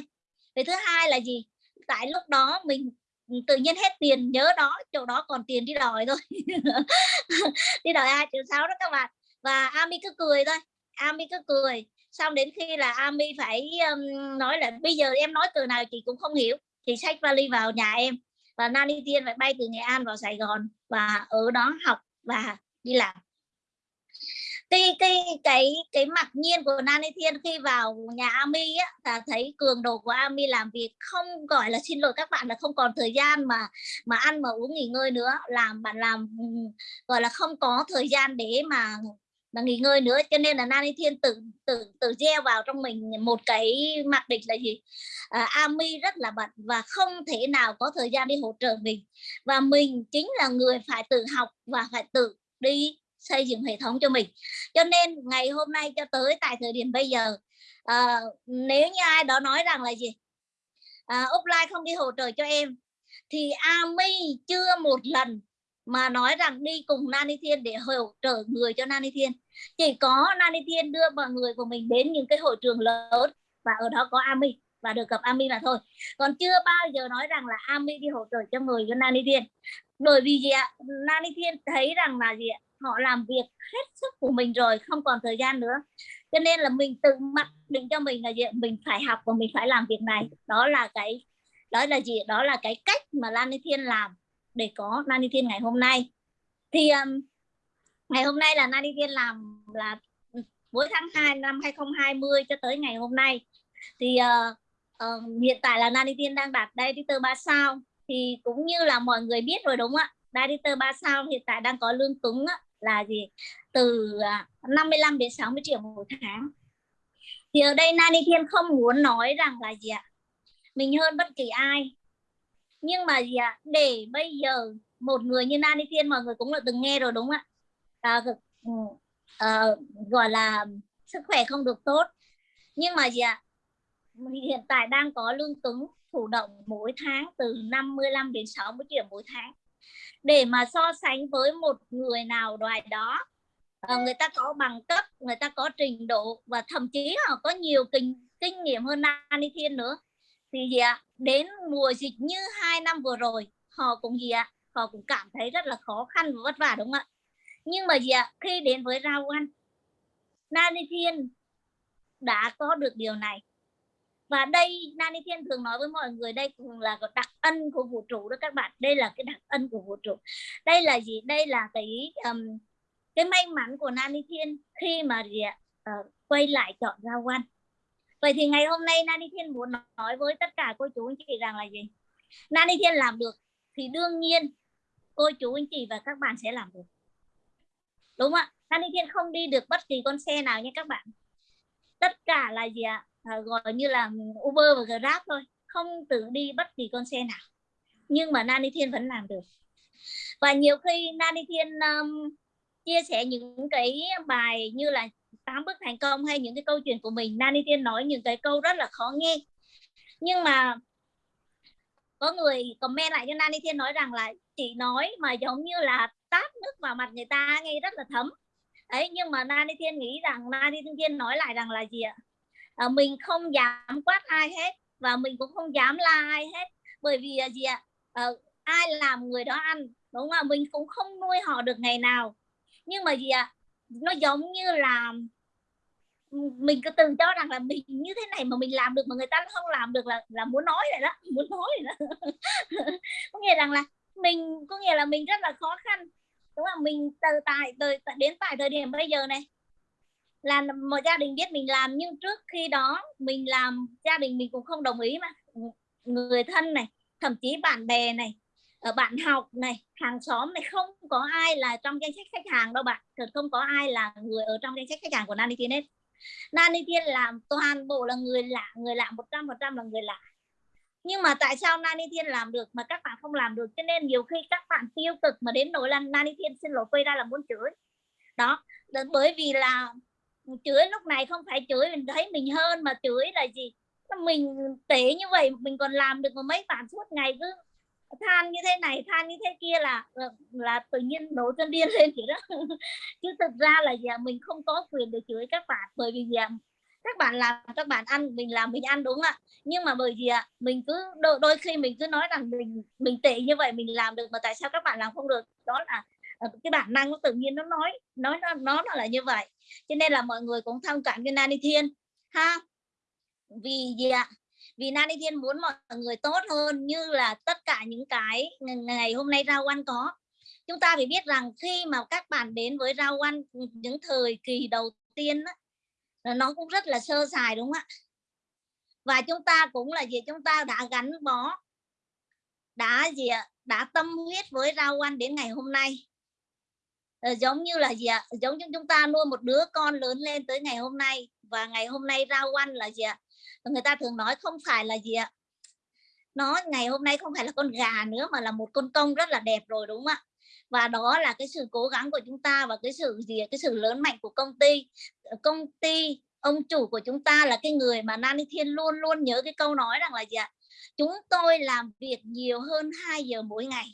Về thứ hai là gì? Tại lúc đó mình ừ, tự nhiên hết tiền nhớ đó chỗ đó còn tiền đi đòi thôi. Đi đòi ai triệu sáu đó các bạn. Và Ami cứ cười thôi Ami cứ cười. Xong đến khi là Ami phải um, nói là bây giờ em nói từ nào chị cũng không hiểu thì xách vali vào nhà em. Và Nani Tiên phải bay từ Nghệ An vào Sài Gòn và ở đó học và đi làm cái cái cái cái mặc nhiên của Nani Thiên khi vào nhà Ami á là thấy cường độ của Ami làm việc không gọi là xin lỗi các bạn là không còn thời gian mà mà ăn mà uống nghỉ ngơi nữa. Làm bạn làm ừ, gọi là không có thời gian để mà mà nghỉ ngơi nữa. Cho nên là Nani Thiên tự tự tự gieo vào trong mình một cái mặc định là gì? À, Ami rất là bận và không thể nào có thời gian đi hỗ trợ mình. Và mình chính là người phải tự học và phải tự đi xây dựng hệ thống cho mình. Cho nên ngày hôm nay cho tới tại thời điểm bây giờ à, nếu như ai đó nói rằng là gì? À, offline không đi hỗ trợ cho em thì Ami chưa một lần mà nói rằng đi cùng Nani Thiên để hỗ trợ người cho Nani Thiên. Chỉ có Nani Thiên đưa mọi người của mình đến những cái hội trường lớn và ở đó có Ami và được gặp Ami là thôi. Còn chưa bao giờ nói rằng là Ami đi hỗ trợ cho người cho Nani Thiên. Bởi vì gì ạ? Nani Thiên thấy rằng là gì ạ? Họ làm việc hết sức của mình rồi không còn thời gian nữa. Cho nên là mình tự mặc định cho mình là gì mình phải học và mình phải làm việc này. Đó là cái đó là gì đó là cái cách mà Lan Thiên làm để có Lan Thiên ngày hôm nay. Thì um, ngày hôm nay là Lan Thiên làm là cuối tháng 2 năm 2020 cho tới ngày hôm nay. Thì uh, uh, hiện tại là Nani Thiên đang đạt editor 3 sao. Thì cũng như là mọi người biết rồi đúng không ạ? Editor 3 sao hiện tại đang có lương cứng á, là gì? Từ à, 55 đến 60 triệu một tháng. Thì ở đây Nani Thiên không muốn nói rằng là gì ạ? Mình hơn bất kỳ ai. Nhưng mà gì ạ? Để bây giờ một người như Nani Thiên mọi người cũng là từng nghe rồi đúng không ạ? À, à, gọi là sức khỏe không được tốt. Nhưng mà gì ạ? Hiện tại đang có lương cứng thủ động mỗi tháng từ 55 đến 60 triệu mỗi tháng để mà so sánh với một người nào đoài đó. À, người ta có bằng cấp người ta có trình độ và thậm chí họ có nhiều kinh kinh nghiệm hơn Nani Thiên nữa. Thì gì ạ? Đến mùa dịch như hai năm vừa rồi họ cũng gì ạ? Họ cũng cảm thấy rất là khó khăn và vất vả đúng không ạ? Nhưng mà gì ạ? Khi đến với rau ăn Nani Thiên đã có được điều này và đây Nani Thiên thường nói với mọi người đây cũng là đặc ân của vũ trụ đó các bạn. Đây là cái đặc ân của vũ trụ. Đây là gì? Đây là cái um, cái may mắn của Nani Thiên khi mà gì uh, ờ, quay lại chọn ra quan. Vậy thì ngày hôm nay Nani Thiên muốn nói với tất cả cô chú anh chị rằng là gì? Nani Thiên làm được thì đương nhiên cô chú anh chị và các bạn sẽ làm được. Đúng không ạ? Nani Thiên không đi được bất kỳ con xe nào nha các bạn. Tất cả là gì ạ? à, À, gọi như là Uber và Grab thôi không tự đi bất kỳ con xe nào. Nhưng mà Nani Thiên vẫn làm được. Và nhiều khi Nani Thiên um, chia sẻ những cái bài như là tám bước thành công hay những cái câu chuyện của mình Nani Thiên nói những cái câu rất là khó nghe. Nhưng mà có người comment lại cho Nani Thiên nói rằng là chị nói mà giống như là tát nước vào mặt người ta nghe rất là thấm. Đấy nhưng mà Nani Thiên nghĩ rằng Nani Thiên nói lại rằng là gì ạ? À, mình không dám quát ai hết và mình cũng không dám la ai hết. Bởi vì là gì ạ? À, ai làm người đó ăn đúng không mình cũng không nuôi họ được ngày nào. Nhưng mà gì ạ? Nó giống như là ừ, mình cứ từng cho rằng là mình như thế này mà mình làm được mà người ta không làm được là là muốn nói rồi đó muốn nói rồi đó. Có nghĩa rằng là mình có nghĩa là mình rất là khó khăn. Đúng không mình từ tại từ đến tại thời điểm bây giờ này là một gia đình biết mình làm, nhưng trước khi đó mình làm, gia đình mình cũng không đồng ý mà. Người thân này, thậm chí bạn bè này, ở bạn học này, hàng xóm này, không có ai là trong danh sách khách hàng đâu bạn. Thật không có ai là người ở trong danh sách khách hàng của Nani Thiên hết. Nani Thiên làm toàn bộ là người lạ người lạ một trăm phần trăm là người lạ. Nhưng mà tại sao Nani Thiên làm được mà các bạn không làm được? Cho nên nhiều khi các bạn tiêu cực mà đến nỗi là Nani Thiên xin lỗi quay ra là muốn chửi. Đó bởi vì là chửi lúc này không phải chửi mình thấy mình hơn mà chửi là gì? Mình tệ như vậy mình còn làm được một mấy bạn suốt ngày cứ than như thế này than như thế kia là ờ, là tự nhiên nổi chân điên lên vậy đó. Chứ thực ra là gì mình không có quyền để chửi các bạn bởi vì gì các bạn làm các bạn ăn mình làm mình ăn đúng ạ? Nhưng mà bởi vì à mình cứ đôi, đôi khi mình cứ nói rằng mình mình tệ như vậy mình làm được mà tại sao các bạn làm không được? Đó là Ờ, cái bản năng nó tự nhiên nó nói nói nó nó là như vậy. Cho nên là mọi người cũng thông cảm cho Nani Thiên ha? Vì gì ạ? Vì Nani Thiên muốn mọi người tốt hơn như là tất cả những cái ngày hôm nay Rao ăn có. Chúng ta phải biết rằng khi mà các bạn đến với Rao ăn những thời kỳ đầu tiên đó, nó cũng rất là sơ sài đúng không ạ? Và chúng ta cũng là gì? Chúng ta đã gắn bó đã gì ạ? Đã tâm huyết với rau ăn đến ngày hôm nay. Ờ, giống như là gì ạ? Giống như chúng ta nuôi một đứa con lớn lên tới ngày hôm nay và ngày hôm nay ra quan là gì ạ? Người ta thường nói không phải là gì ạ? Nó ngày hôm nay không phải là con gà nữa mà là một con công rất là đẹp rồi, đúng không ạ? Và đó là cái sự cố gắng của chúng ta và cái sự gì cái sự lớn mạnh của công ty. Ờ, công ty, ông chủ của chúng ta là cái người mà Nani Thiên luôn luôn nhớ cái câu nói rằng là gì ạ? Chúng tôi làm việc nhiều hơn 2 giờ mỗi ngày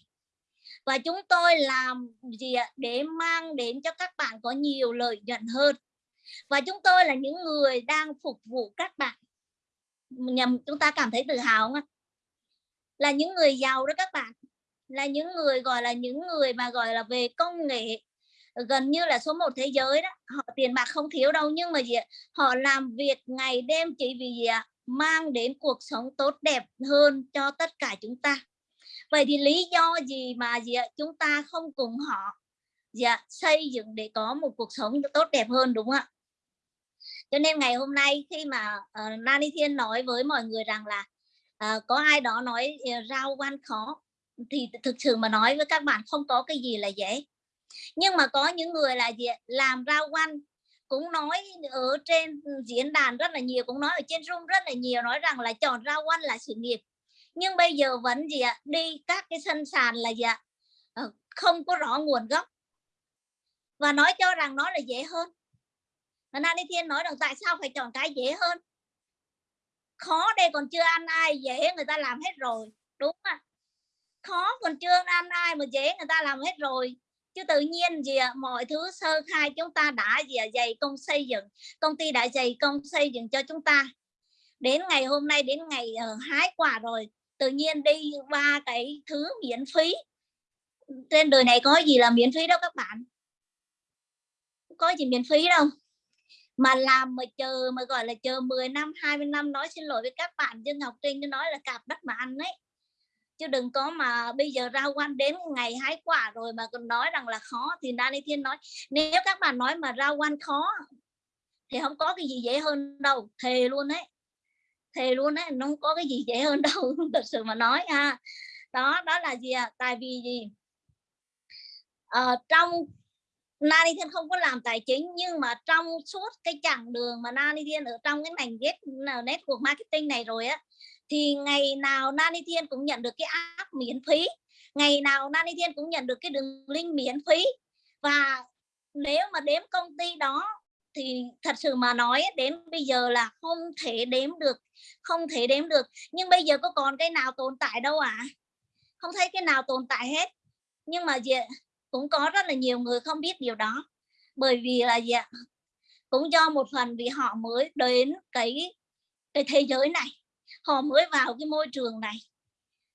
và chúng tôi làm gì ạ? Để mang đến cho các bạn có nhiều lợi nhuận hơn. Và chúng tôi là những người đang phục vụ các bạn. Nhằm, chúng ta cảm thấy tự hào không ạ? Là những người giàu đó các bạn. Là những người gọi là những người mà gọi là về công nghệ. Gần như là số một thế giới đó. Họ tiền bạc không thiếu đâu. Nhưng mà gì ạ? Họ làm việc ngày đêm chỉ vì gì ạ? Mang đến cuộc sống tốt đẹp hơn cho tất cả chúng ta vậy thì lý do gì mà gì ạ? Chúng ta không cùng họ gì ạ? Xây dựng để có một cuộc sống tốt đẹp hơn đúng không ạ? Cho nên ngày hôm nay khi mà uh, Nani Thiên nói với mọi người rằng là uh, có ai đó nói uh, rau quan khó thì thực sự mà nói với các bạn không có cái gì là dễ. Nhưng mà có những người là gì làm rau quan cũng nói ở trên diễn đàn rất là nhiều cũng nói ở trên room rất là nhiều nói rằng là chọn rau quan là sự nghiệp nhưng bây giờ vẫn gì ạ? Đi các cái sân sàn là gì ạ? Ờ, không có rõ nguồn gốc. Và nói cho rằng nó là dễ hơn. Mà Nani Thiên nói rằng tại sao phải chọn cái dễ hơn? Khó đây còn chưa ăn ai dễ người ta làm hết rồi đúng không khó còn chưa ăn ai mà dễ người ta làm hết rồi. Chứ tự nhiên gì à, mọi thứ sơ khai chúng ta đã gì à, dày công xây dựng công ty đã dày công xây dựng cho chúng ta. Đến ngày hôm nay đến ngày uh, hái quả rồi tự nhiên đi qua cái thứ miễn phí. Trên đời này có gì là miễn phí đâu các bạn? Có gì miễn phí đâu. Mà làm mà chờ mà, gọi là chờ 10 năm 20 năm, nói xin lỗi với các bạn dân học trinh nói là cạp đất mà ăn đấy. Chứ đừng có mà bây giờ ra quan đến ngày hái quả rồi mà còn nói rằng là khó, thì Dani Thiên nói, nếu các bạn nói mà ra quan khó, thì không có cái gì dễ hơn đâu. Thề luôn đấy thề luôn đấy nó không có cái gì dễ hơn đâu thật sự mà nói ha. Đó đó là gì à tại vì gì? Ờ, trong Nani Thiên không có làm tài chính nhưng mà trong suốt cái chặng đường mà Nani Thiên ở trong cái ngành get network marketing này rồi á thì ngày nào Nani Thiên cũng nhận được cái app miễn phí ngày nào Nani Thiên cũng nhận được cái đường link miễn phí. Và nếu mà đếm công ty đó thì thật sự mà nói đến bây giờ là không thể đếm được không thể đếm được. Nhưng bây giờ có còn cái nào tồn tại đâu ạ? À? không thấy cái nào tồn tại hết. Nhưng mà gì cũng có rất là nhiều người không biết điều đó. Bởi vì là gì cũng do một phần vì họ mới đến cái cái thế giới này. Họ mới vào cái môi trường này.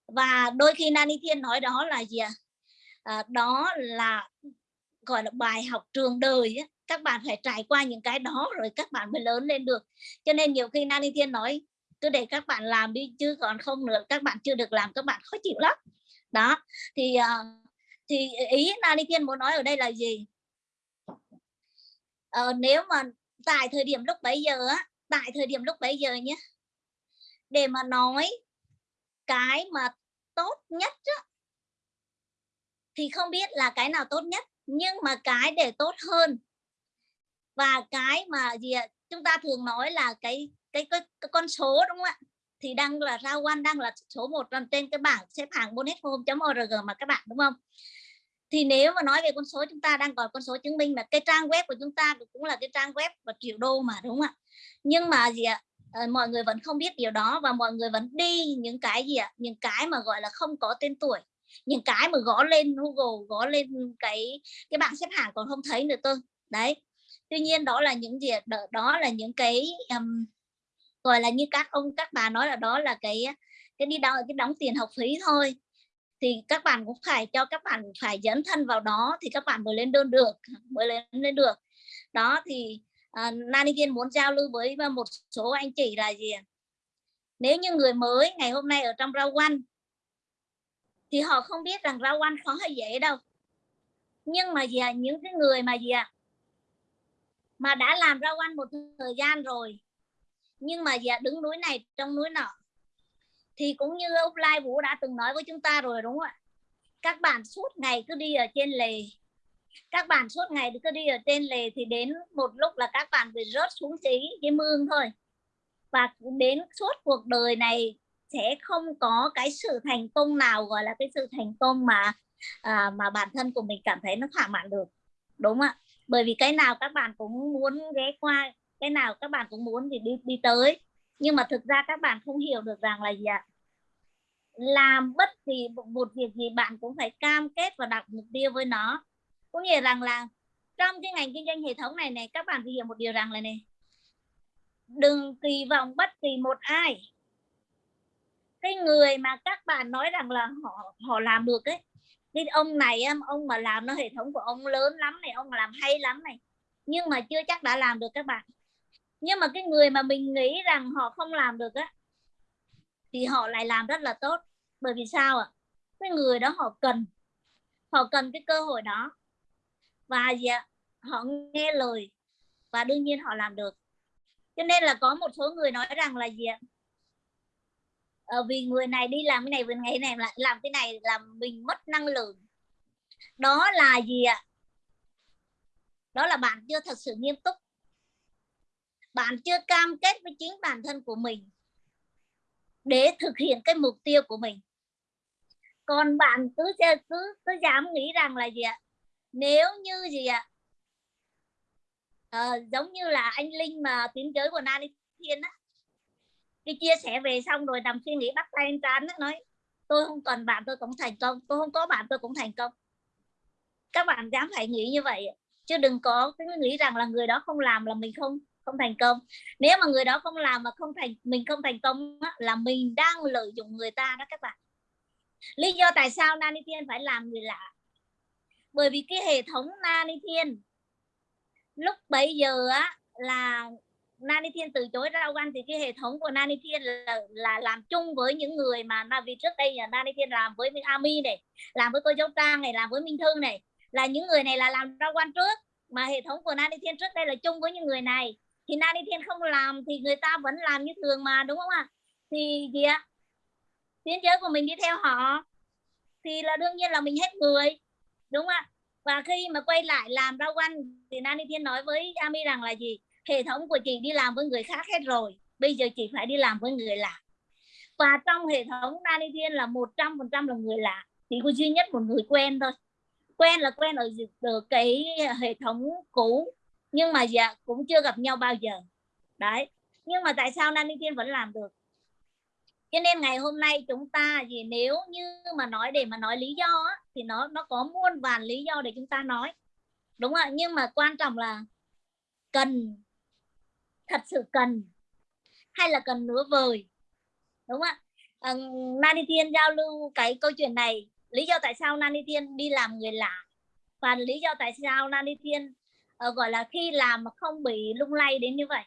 Và đôi khi Nani Thiên nói đó là gì à, đó là gọi là bài học trường đời ấy các bạn phải trải qua những cái đó rồi các bạn mới lớn lên được. Cho nên nhiều khi Nani Thiên nói cứ để các bạn làm đi chứ còn không nữa các bạn chưa được làm các bạn khó chịu lắm. Đó thì ờ, thì ý Nani Thiên muốn nói ở đây là gì? Ờ, nếu mà tại thời điểm lúc bấy giờ á tại thời điểm lúc bấy giờ nhé để mà nói cái mà tốt nhất á, thì không biết là cái nào tốt nhất nhưng mà cái để tốt hơn và cái mà gì ạ? Chúng ta thường nói là cái cái, cái, cái con số đúng không ạ? Thì đang là rao quan đang là số một trên cái bảng xếp hạng bonethome.org mà các bạn đúng không? Thì nếu mà nói về con số chúng ta đang còn con số chứng minh là cái trang web của chúng ta cũng là cái trang web và triệu đô mà đúng không ạ? Nhưng mà gì ạ? À, mọi người vẫn không biết điều đó và mọi người vẫn đi những cái gì ạ? Những cái mà gọi là không có tên tuổi những cái mà gõ lên Google gõ lên cái cái bảng xếp hạng còn không thấy nữa tôi đấy tuy nhiên đó là những gì đó là những cái um, gọi là như các ông các bà nói là đó là cái cái đi đóng cái đóng tiền học phí thôi. Thì các bạn cũng phải cho các bạn phải dẫn thân vào đó thì các bạn mới lên đơn được mới lên lên được. Đó thì uh, Nani Viên muốn giao lưu với à, một số anh chị là gì nếu như người mới ngày hôm nay ở trong rau quanh thì họ không biết rằng rau quanh khó hay dễ đâu. Nhưng mà gì à, những cái người mà gì ạ à, mà đã làm rau quanh một thời gian rồi. Nhưng mà giờ đứng núi này trong núi nọ thì cũng như ông Lai Vũ đã từng nói với chúng ta rồi đúng không ạ? Các bạn suốt ngày cứ đi ở trên lề. Các bạn suốt ngày cứ đi ở trên lề thì đến một lúc là các bạn bị rớt xuống cái cái mương thôi. Và đến suốt cuộc đời này sẽ không có cái sự thành công nào gọi là cái sự thành công mà à, mà bản thân của mình cảm thấy nó thỏa mãn được. Đúng không ạ? Bởi vì cái nào các bạn cũng muốn ghé qua, cái nào các bạn cũng muốn thì đi đi tới. Nhưng mà thực ra các bạn không hiểu được rằng là gì ạ? Làm bất kỳ một việc gì bạn cũng phải cam kết và đặt mục tiêu với nó. Có nghĩa rằng là trong cái ngành kinh doanh hệ thống này này, các bạn phải hiểu một điều rằng là này, đừng kỳ vọng bất kỳ một ai. Cái người mà các bạn nói rằng là họ họ làm được ấy cái ông này ông mà làm nó hệ thống của ông lớn lắm này, ông làm hay lắm này. Nhưng mà chưa chắc đã làm được các bạn. Nhưng mà cái người mà mình nghĩ rằng họ không làm được á, thì họ lại làm rất là tốt. Bởi vì sao ạ? Cái người đó họ cần. Họ cần cái cơ hội đó. Và gì ạ? Họ nghe lời. Và đương nhiên họ làm được. Cho nên là có một số người nói rằng là gì ạ? Ờ, vì người này đi làm cái này vì ngày này lại làm cái này làm mình mất năng lượng. Đó là gì ạ? Đó là bạn chưa thật sự nghiêm túc. Bạn chưa cam kết với chính bản thân của mình để thực hiện cái mục tiêu của mình. Còn bạn cứ cứ cứ dám nghĩ rằng là gì ạ? Nếu như gì ạ? À, giống như là anh linh mà tiến giới của Nani Thiên á đi chia sẻ về xong rồi nằm suy nghĩ bắt tay anh trán nói tôi không cần bạn tôi cũng thành công tôi không có bạn tôi cũng thành công. Các bạn dám phải nghĩ như vậy chứ đừng có cái nghĩ rằng là người đó không làm là mình không không thành công. Nếu mà người đó không làm mà không thành mình không thành công á, là mình đang lợi dụng người ta đó các bạn. Lý do tại sao Nani Thiên phải làm người lạ? Bởi vì cái hệ thống Nani Thiên lúc bấy giờ á là Nani Thiên từ chối rao quan thì cái hệ thống của Nani Thiên là, là làm chung với những người mà vì trước đây là Nani Thiên làm với Ami này làm với cô Châu Trang này làm với Minh Thư này. Là những người này là làm rao quan trước mà hệ thống của Nani Thiên trước đây là chung với những người này. Thì Nani Thiên không làm thì người ta vẫn làm như thường mà đúng không ạ? Thì gì ạ? Tiến giới của mình đi theo họ thì là đương nhiên là mình hết người đúng không ạ? Và khi mà quay lại làm rau quan thì Nani Thiên nói với Ami rằng là gì? Hệ thống của chị đi làm với người khác hết rồi bây giờ chị phải đi làm với người lạ. Và trong hệ thống Nani Thiên là một trăm phần trăm là người lạ chỉ có duy nhất một người quen thôi. Quen là quen ở, ở cái hệ thống cũ nhưng mà dạ cũng chưa gặp nhau bao giờ. Đấy nhưng mà tại sao Nani Thiên vẫn làm được? Cho nên ngày hôm nay chúng ta gì nếu như mà nói để mà nói lý do á, thì nó nó có muôn vàn lý do để chúng ta nói. Đúng không ạ? Nhưng mà quan trọng là cần thật sự cần hay là cần nửa vời? Đúng không ạ? À, Nani Thiên giao lưu cái câu chuyện này. Lý do tại sao Nani Thiên đi làm người lạ? Và lý do tại sao Nani Thiên uh, gọi là khi làm mà không bị lung lay đến như vậy?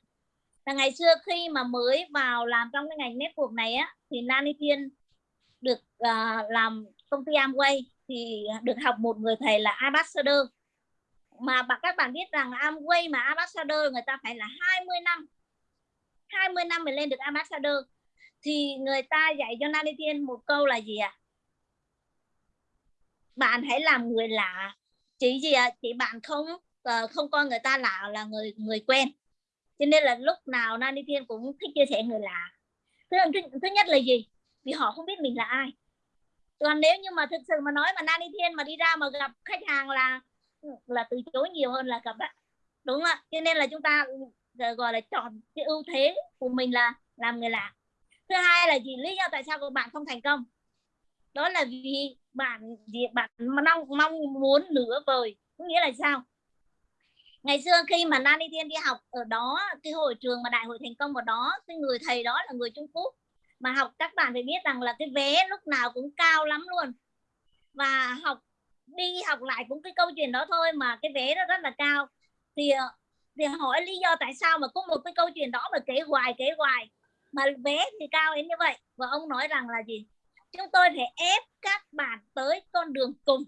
Là ngày xưa khi mà mới vào làm trong cái ngành network này á thì Nani Thiên được uh, làm công ty Amway thì được học một người thầy là ambassador mà các bạn biết rằng Amway mà ambassador người ta phải là 20 năm. 20 năm mới lên được ambassador. Thì người ta dạy cho Nani Thiên một câu là gì ạ? À? bạn hãy làm người lạ. Chỉ gì ạ? À? chỉ bạn không uh, không coi người ta lạ là người người quen. Cho nên là lúc nào Nani Thiên cũng thích chia sẻ người lạ. Thứ, thứ, thứ nhất là gì? Vì họ không biết mình là ai. Còn nếu như mà thực sự mà nói mà Nani Thiên mà đi ra mà gặp khách hàng là là từ chối nhiều hơn là gặp bạn, đúng không ạ? Cho nên là chúng ta gọi là chọn cái ưu thế của mình là làm người lạ. Thứ hai là gì? Lý do tại sao của bạn không thành công. Đó là vì bạn gì bạn mong mong muốn nửa vời. Có nghĩa là sao? Ngày xưa khi mà Nani Thiên đi học ở đó, cái hội trường mà đại hội thành công ở đó, cái người thầy đó là người Trung Quốc, mà học các bạn phải biết rằng là cái vé lúc nào cũng cao lắm luôn. Và học đi học lại cũng cái câu chuyện đó thôi mà cái vé nó rất là cao. Thì ờ, thì hỏi lý do tại sao mà có một cái câu chuyện đó mà kể hoài kể hoài mà vé thì cao đến như vậy? Và ông nói rằng là gì? Chúng tôi phải ép các bạn tới con đường cùng.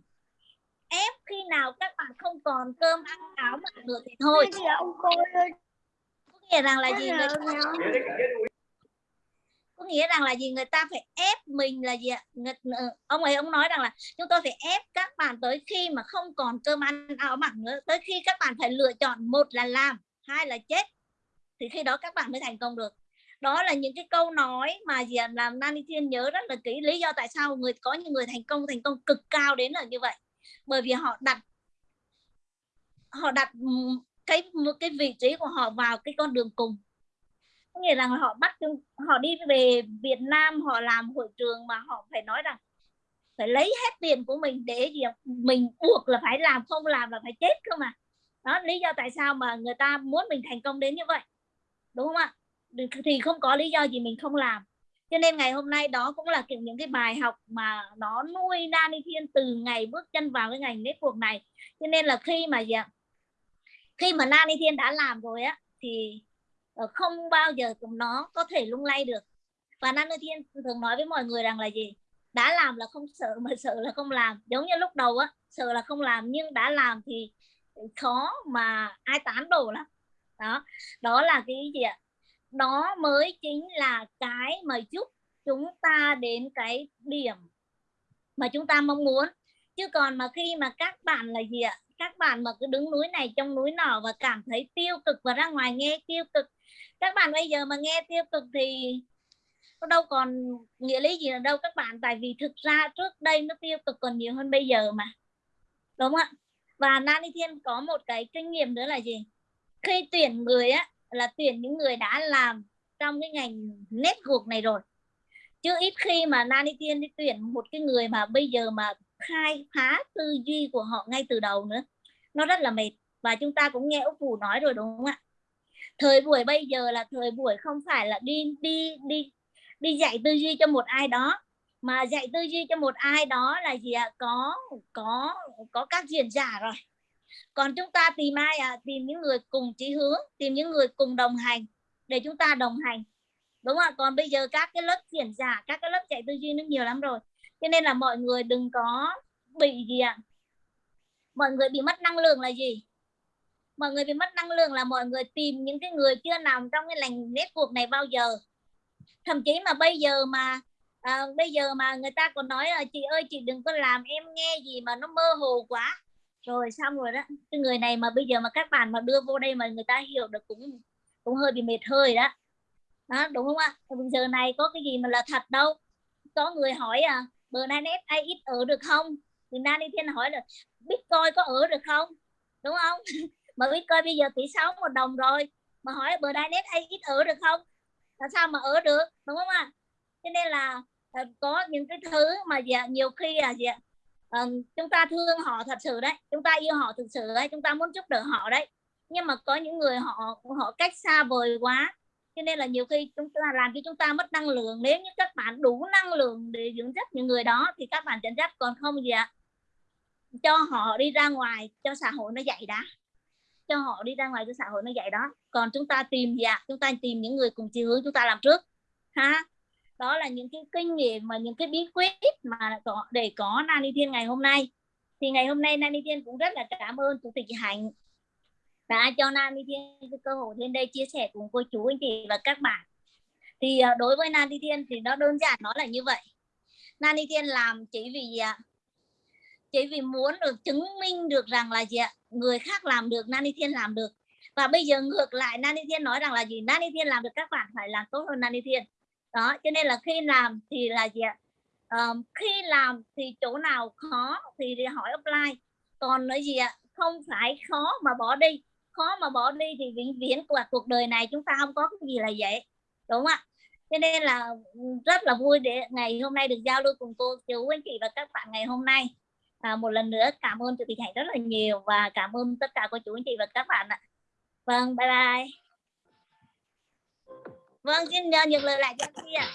Ép khi nào các bạn không còn cơm ăn áo mặc nữa thì thôi. Có nghĩa rằng là gì? người có nghĩa rằng là gì? Người ta phải ép mình là gì người, ờ, ông ấy ông nói rằng là chúng tôi phải ép các bạn tới khi mà không còn cơm ăn áo mặc nữa tới khi các bạn phải lựa chọn một là làm hai là chết thì khi đó các bạn mới thành công được. Đó là những cái câu nói mà gì làm Nani Thiên nhớ rất là kỹ lý do tại sao người có những người thành công thành công cực cao đến là như vậy. Bởi vì họ đặt họ đặt cái cái vị trí của họ vào cái con đường cùng có nghĩa rằng họ bắt, họ đi về Việt Nam, họ làm hội trường mà họ phải nói rằng phải lấy hết tiền của mình để gì mình buộc là phải làm, không làm là phải chết cơ mà. Đó, lý do tại sao mà người ta muốn mình thành công đến như vậy, đúng không ạ? Thì không có lý do gì mình không làm. Cho nên ngày hôm nay đó cũng là những cái bài học mà nó nuôi Nani Thiên từ ngày bước chân vào cái ngành network này. Cho nên là khi mà gì ạ? Khi mà Nani Thiên đã làm rồi á, thì Ờ, không bao giờ nó có thể lung lay được. Và Nano Thiên thường nói với mọi người rằng là gì? Đã làm là không sợ, mà sợ là không làm. Giống như lúc đầu á, sợ là không làm, nhưng đã làm thì khó mà ai tán đổ lắm. Đó đó là cái gì ạ? Đó mới chính là cái mà giúp chúng ta đến cái điểm mà chúng ta mong muốn. Chứ còn mà khi mà các bạn là gì ạ? Các bạn mà cứ đứng núi này trong núi nọ và cảm thấy tiêu cực và ra ngoài nghe tiêu cực các bạn bây giờ mà nghe tiêu cực thì nó đâu còn nghĩa lý gì là đâu các bạn. Tại vì thực ra trước đây nó tiêu cực còn nhiều hơn bây giờ mà. Đúng không ạ? Và Nani Thiên có một cái kinh nghiệm nữa là gì? Khi tuyển người á, là tuyển những người đã làm trong cái ngành network này rồi. Chứ ít khi mà Nani Thiên đi tuyển một cái người mà bây giờ mà khai phá tư duy của họ ngay từ đầu nữa. Nó rất là mệt. Và chúng ta cũng nghe Úc Vũ nói rồi đúng không ạ? Thời buổi bây giờ là thời buổi không phải là đi đi đi đi dạy tư duy cho một ai đó. Mà dạy tư duy cho một ai đó là gì ạ? Có có có các diễn giả rồi. Còn chúng ta tìm ai à tìm những người cùng chí hướng, tìm những người cùng đồng hành để chúng ta đồng hành. Đúng không ạ? Còn bây giờ các cái lớp diễn giả, các cái lớp dạy tư duy nó nhiều lắm rồi. Cho nên là mọi người đừng có bị gì ạ? Mọi người bị mất năng lượng là gì? Mọi người bị mất năng lượng là mọi người tìm những cái người chưa nằm trong cái lành cuộc này bao giờ. Thậm chí mà bây giờ mà à, bây giờ mà người ta còn nói là chị ơi chị đừng có làm em nghe gì mà nó mơ hồ quá. Rồi xong rồi đó cái người này mà bây giờ mà các bạn mà đưa vô đây mà người ta hiểu được cũng cũng hơi bị mệt hơi đó. Đó đúng không ạ? Bây giờ này có cái gì mà là thật đâu. Có người hỏi à bờ nay net ai ít ở được không? Người thì đi Thiên hỏi là Bitcoin có ở được không? Đúng không? mà bitcoin bây giờ tỷ sáu một đồng rồi. Mà hỏi bờ đai net hay ít ở được không? Là sao mà ở được? Đúng không ạ? Cho nên là ờ, có những cái thứ mà dạ, nhiều khi là gì ạ? um, chúng ta thương họ thật sự đấy. Chúng ta yêu họ thật sự đấy. Chúng ta muốn giúp đỡ họ đấy. Nhưng mà có những người họ họ cách xa vời quá. Cho nên là nhiều khi chúng ta làm cho chúng ta mất năng lượng. Nếu như các bạn đủ năng lượng để dưỡng dắt những người đó thì các bạn dẫn dắt còn không gì ạ? Cho họ đi ra ngoài cho xã hội nó dạy đã cho họ đi ra ngoài cho xã hội nó vậy đó. Còn chúng ta tìm gì ạ? Chúng ta tìm những người cùng chiều hướng chúng ta làm trước. Ha? Đó là những cái kinh nghiệm mà những cái bí quyết mà có, để có Nani Thiên ngày hôm nay. Thì ngày hôm nay Nani Thiên cũng rất là cảm ơn chủ tịch Hạnh đã cho Nani Thiên cái cơ hội lên đây chia sẻ cùng cô chú, anh chị và các bạn. Thì à, đối với Nani Thiên thì nó đơn giản, nó là như vậy. Nani Thiên làm chỉ vì gì chỉ vì muốn được chứng minh được rằng là gì ạ? Người khác làm được Nani Thiên làm được. Và bây giờ ngược lại Nani Thiên nói rằng là gì? Nani Thiên làm được các bạn phải làm tốt hơn Nani Thiên. Đó cho nên là khi làm thì là gì ạ? Um, khi làm thì chỗ nào khó thì, hỏi offline. Còn nói gì ạ? Không phải khó mà bỏ đi. Khó mà bỏ đi thì vĩnh viễn của cuộc đời này chúng ta không có cái gì là vậy đúng không ạ? Cho nên là rất là vui để ngày hôm nay được giao lưu cùng cô chú anh chị và các bạn ngày hôm nay à, một lần nữa cảm ơn chị tịch hạnh rất là nhiều và cảm ơn tất cả cô chú anh chị và các bạn ạ vâng bye bye vâng xin uh, nhường lời lại cho chị ạ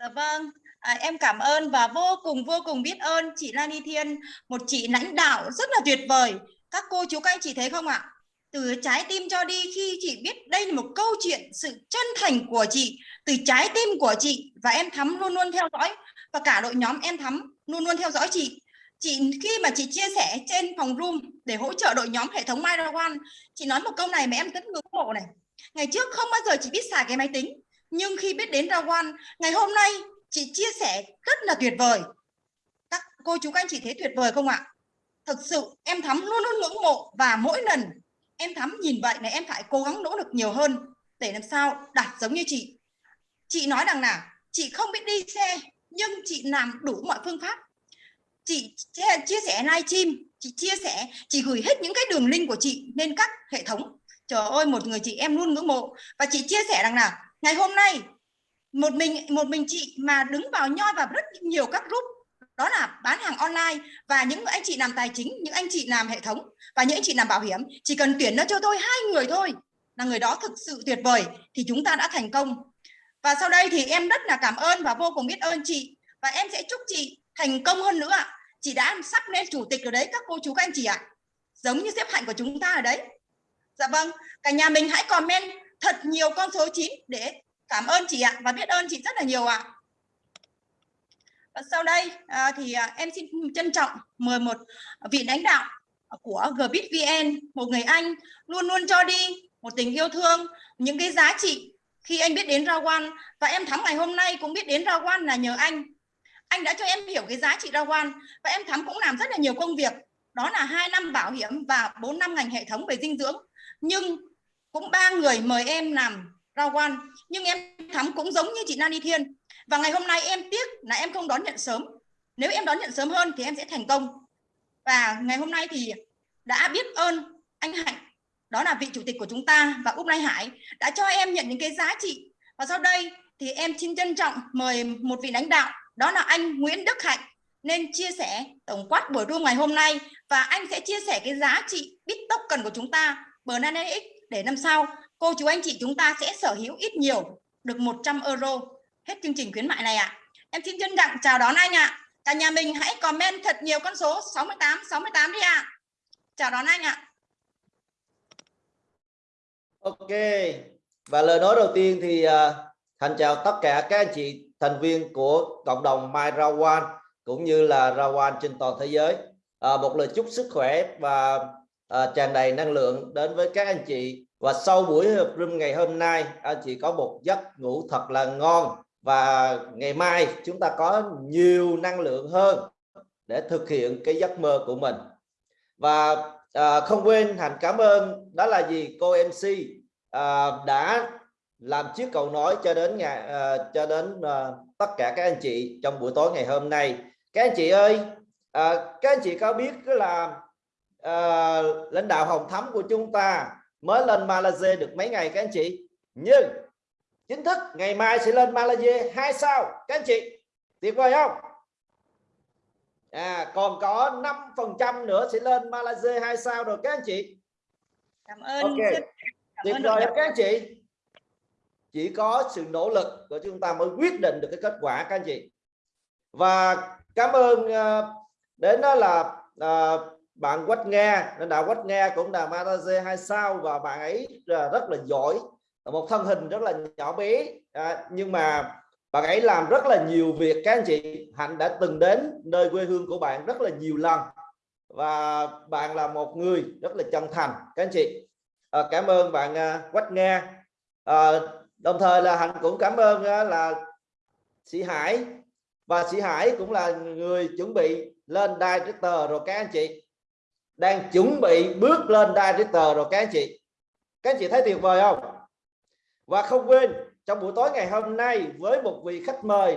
Dạ vâng, à, em cảm ơn và vô cùng vô cùng biết ơn chị Lani Thiên, một chị lãnh đạo rất là tuyệt vời. Các cô chú các anh chị thấy không ạ? Từ trái tim cho đi khi chị biết đây là một câu chuyện sự chân thành của chị, từ trái tim của chị và em Thắm luôn luôn theo dõi và cả đội nhóm em Thắm luôn luôn theo dõi chị. Chị khi mà chị chia sẻ trên phòng room để hỗ trợ đội nhóm hệ thống MyRawan, chị nói một câu này mà em rất ngưỡng mộ này. Ngày trước không bao giờ chị biết xài cái máy tính, nhưng khi biết đến Rawan ngày hôm nay chị chia sẻ rất là tuyệt vời các cô chú các anh chị thấy tuyệt vời không ạ thực sự em thắm luôn luôn ngưỡng mộ và mỗi lần em thắm nhìn vậy này em phải cố gắng nỗ lực nhiều hơn để làm sao đạt giống như chị. Chị nói rằng là chị không biết đi xe nhưng chị làm đủ mọi phương pháp. Chị chia, chia sẻ livestream chị chia sẻ chị gửi hết những cái đường link của chị lên các hệ thống. Trời ơi một người chị em luôn ngưỡng mộ. Và chị chia sẻ rằng là ngày hôm nay một mình một mình chị mà đứng vào nhoi vào rất nhiều các group đó là bán hàng online và những anh chị làm tài chính, những anh chị làm hệ thống và những anh chị làm bảo hiểm, chỉ cần tuyển nó cho tôi hai người thôi là người đó thực sự tuyệt vời thì chúng ta đã thành công và sau đây thì em rất là cảm ơn và vô cùng biết ơn chị và em sẽ chúc chị thành công hơn nữa ạ chị đã sắp lên chủ tịch rồi đấy, các cô chú các anh chị ạ giống như xếp hạnh của chúng ta ở đấy dạ vâng cả nhà mình hãy comment thật nhiều con số 9 để cảm ơn chị ạ và biết ơn chị rất là nhiều ạ. à sau đây à, thì à, em xin trân trọng mời một vị lãnh đạo của GBitVN, một người anh luôn luôn cho đi một tình yêu thương, những cái giá trị khi anh biết đến Rawan và em thắm ngày hôm nay cũng biết đến Rawan là nhờ anh. Anh đã cho em hiểu cái giá trị Rawan và em thắm cũng làm rất là nhiều công việc. Đó là hai năm bảo hiểm và 4 năm ngành hệ thống về dinh dưỡng. Nhưng cũng ba người mời em làm Rawan quan nhưng em thắm cũng giống như chị Nani Thiên và ngày hôm nay em tiếc là em không đón nhận sớm. Nếu em đón nhận sớm hơn thì em sẽ thành công. Và ngày hôm nay thì đã biết ơn anh Hạnh, đó là vị chủ tịch của chúng ta và Úc Lai Hải đã cho em nhận những cái giá trị. Và sau đây thì em xin trân trọng mời một vị lãnh đạo, đó là anh Nguyễn Đức Hạnh, nên chia sẻ tổng quát buổi room ngày hôm nay. Và anh sẽ chia sẻ cái giá trị bit token của chúng ta BNNX để năm sau cô chú anh chị chúng ta sẽ sở hữu ít nhiều, được 100 euro hết chương trình khuyến mại này ạ. À. Em xin trân trọng chào đón anh ạ. À. Cả nhà mình hãy comment thật nhiều con số 68 68 đi ạ. À. Chào đón anh ạ. À. Ok. Và lời nói đầu tiên thì uh, thành chào tất cả các anh chị thành viên của cộng đồng My Rawan cũng như là Rawan trên toàn thế giới. À, một lời chúc sức khỏe và à, tràn đầy năng lượng đến với các anh chị và sau buổi hợp room ngày hôm nay anh chị có một giấc ngủ thật là ngon và ngày mai chúng ta có nhiều năng lượng hơn để thực hiện cái giấc mơ của mình. Và à, không quên hành cảm ơn. Đó là gì? Cô MC à, đã làm chiếc cầu nói cho đến ngày à, cho đến à, tất cả các anh chị trong buổi tối ngày hôm nay. Các anh chị ơi à, các anh chị có biết cái là à, lãnh đạo Hồng Thắm của chúng ta mới lên Malaysia được mấy ngày các anh chị? Nhưng chính thức ngày mai sẽ lên Malaysia. Hai sao? Các anh chị tuyệt vời không? À còn có 5 phần trăm nữa sẽ lên Malaysia. Hai sao rồi các anh chị. Cảm ơn Ok. rất- cảm tuyệt ơn vời các anh chị? Chỉ có sự nỗ lực của chúng ta mới quyết định được cái kết quả các anh chị. Và cảm ơn ờ, đến đó là ờ, bạn Quách Nga. Lãnh đạo Quách Nga cũng là Malaysia hai sao và bạn ấy rất là giỏi một thân hình rất là nhỏ bé. À, nhưng mà bạn ấy làm rất là nhiều việc các anh chị. Hạnh đã từng đến nơi quê hương của bạn rất là nhiều lần. Và bạn là một người rất là chân thành các anh chị. À, cảm ơn bạn à, Quách Nga. À, đồng thời là Hạnh cũng cảm ơn à, là sĩ Hải. Và sĩ Hải cũng là người chuẩn bị lên director rồi các anh chị. Đang chuẩn bị bước lên director rồi các anh chị. Các anh chị thấy tuyệt vời không? Và không quên trong buổi tối ngày hôm nay với một vị khách mời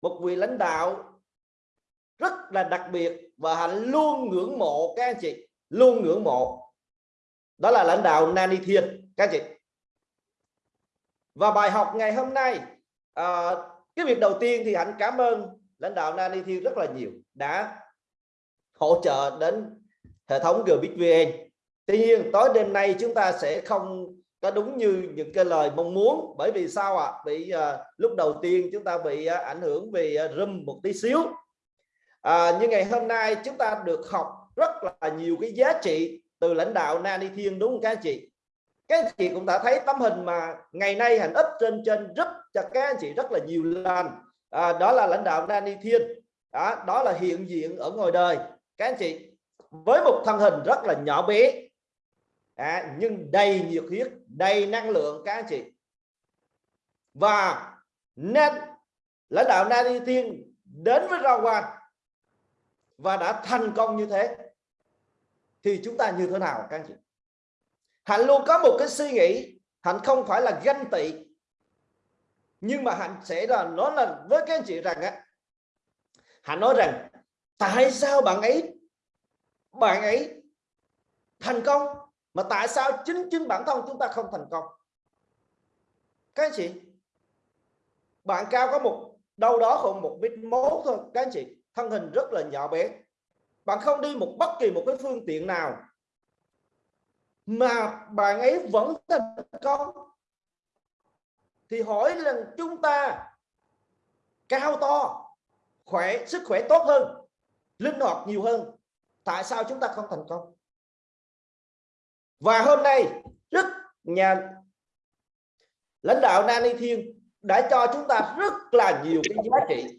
một vị lãnh đạo rất là đặc biệt và hạnh luôn ngưỡng mộ các anh chị luôn ngưỡng mộ. Đó là lãnh đạo Nani Thiên các anh chị. Và bài học ngày hôm nay à, cái việc đầu tiên thì hạnh cảm ơn lãnh đạo Nani Thiên rất là nhiều đã hỗ trợ đến hệ thống GBVN tuy nhiên tối đêm nay chúng ta sẽ không có đúng như những cái lời mong muốn? Bởi vì sao ạ? Bị à, lúc đầu tiên chúng ta bị à, ảnh hưởng vì à, room một tí xíu. À, nhưng ngày hôm nay chúng ta được học rất là nhiều cái giá trị từ lãnh đạo Nani Thiên đúng không các anh chị? Các anh chị cũng đã thấy tấm hình mà ngày nay hành ích trên trên rất cho các anh chị rất là nhiều lần. À, đó là lãnh đạo Nani Thiên. Đó, đó là hiện diện ở ngoài đời. Các anh chị với một thân hình rất là nhỏ bé à, nhưng đầy nhiệt huyết đầy năng lượng các anh chị. Và nên lãnh đạo Na Đi Thiên đến với Rawan và đã thành công như thế thì chúng ta như thế nào các anh chị? Hạnh luôn có một cái suy nghĩ hạnh không phải là ganh tị nhưng mà hạnh sẽ là nói là với các anh chị rằng á hạnh nói rằng tại sao bạn ấy bạn ấy thành công? Mà tại sao chính chính bản thân chúng ta không thành công? Các anh chị, bạn cao có một, đâu đó khoảng một mét mốt thôi. Các anh chị, thân hình rất là nhỏ bé. Bạn không đi một bất kỳ một cái phương tiện nào. Mà bạn ấy vẫn thành công. Thì hỏi là chúng ta cao to, khỏe, sức khỏe tốt hơn, linh hoạt nhiều hơn, tại sao chúng ta không thành công? Và hôm nay rất nhà lãnh đạo Nani Thiên đã cho chúng ta rất là nhiều cái giá trị.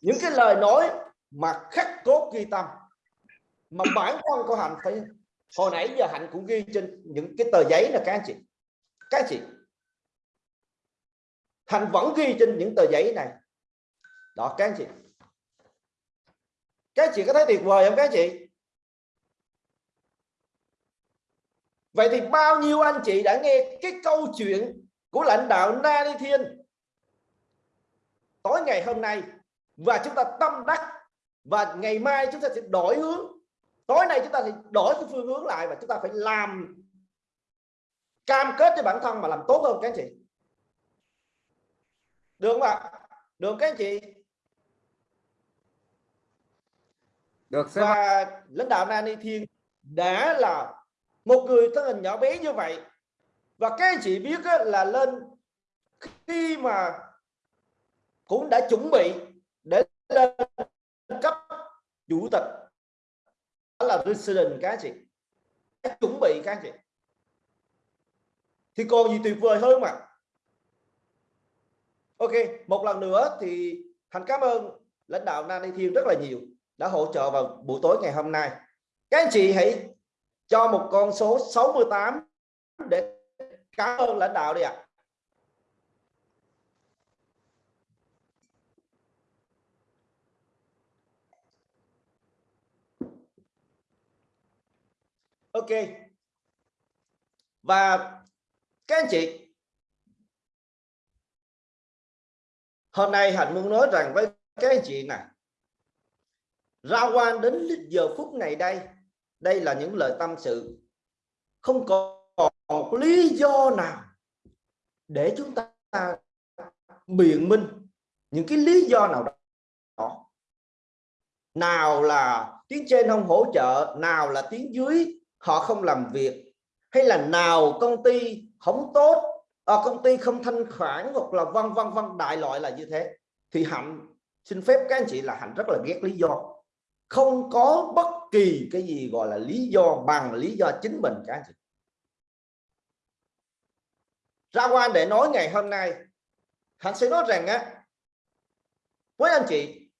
Những cái lời nói mà khắc cốt ghi tâm, mà bản thân của hạnh phải, hồi nãy giờ hạnh cũng ghi trên những cái tờ giấy là các anh chị. Các anh chị, hạnh vẫn ghi trên những tờ giấy này. Đó, các anh chị. Các anh chị có thấy tuyệt vời không các anh chị? Vậy thì bao nhiêu anh chị đã nghe cái câu chuyện của lãnh đạo Nani Thiên tối ngày hôm nay? Và chúng ta tâm đắc và ngày mai chúng ta sẽ đổi hướng. Tối nay chúng ta sẽ đổi cái phương hướng lại và chúng ta phải làm cam kết cho bản thân mà làm tốt hơn các anh chị. Được không ạ? Được các anh chị? Được và lãnh đạo Nani Thiên đã là một người thân hình nhỏ bé như vậy. Và các anh chị biết là lên khi mà cũng đã chuẩn bị để lên cấp chủ tịch, đó là resident các anh chị. Đã chuẩn bị các anh chị. Thì còn gì tuyệt vời hơn mà. Ok, một lần nữa thì thành cảm ơn lãnh đạo Nani Thiên rất là nhiều đã hỗ trợ vào buổi tối ngày hôm nay. Các anh chị hãy cho một con số 68 để cảm ơn lãnh đạo đi ạ. Ok. Và các anh chị, hôm nay hạnh muốn nói rằng với các anh chị này ra quan đến giờ phút này đây đây là những lời tâm sự. Không còn một lý do nào để chúng ta biện minh những cái lý do nào đó. Nào là tiếng trên không hỗ trợ nào là tiếng dưới họ không làm việc hay là nào công ty không tốt à, công ty không thanh khoản hoặc là vân vân vân đại loại là như thế thì hạnh xin phép các anh chị là hạnh rất là ghét lý do. Không có bất kỳ cái gì gọi là lý do bằng lý do chính mình các anh chị ra quan để nói ngày hôm nay hạnh sẽ nói rằng á với anh chị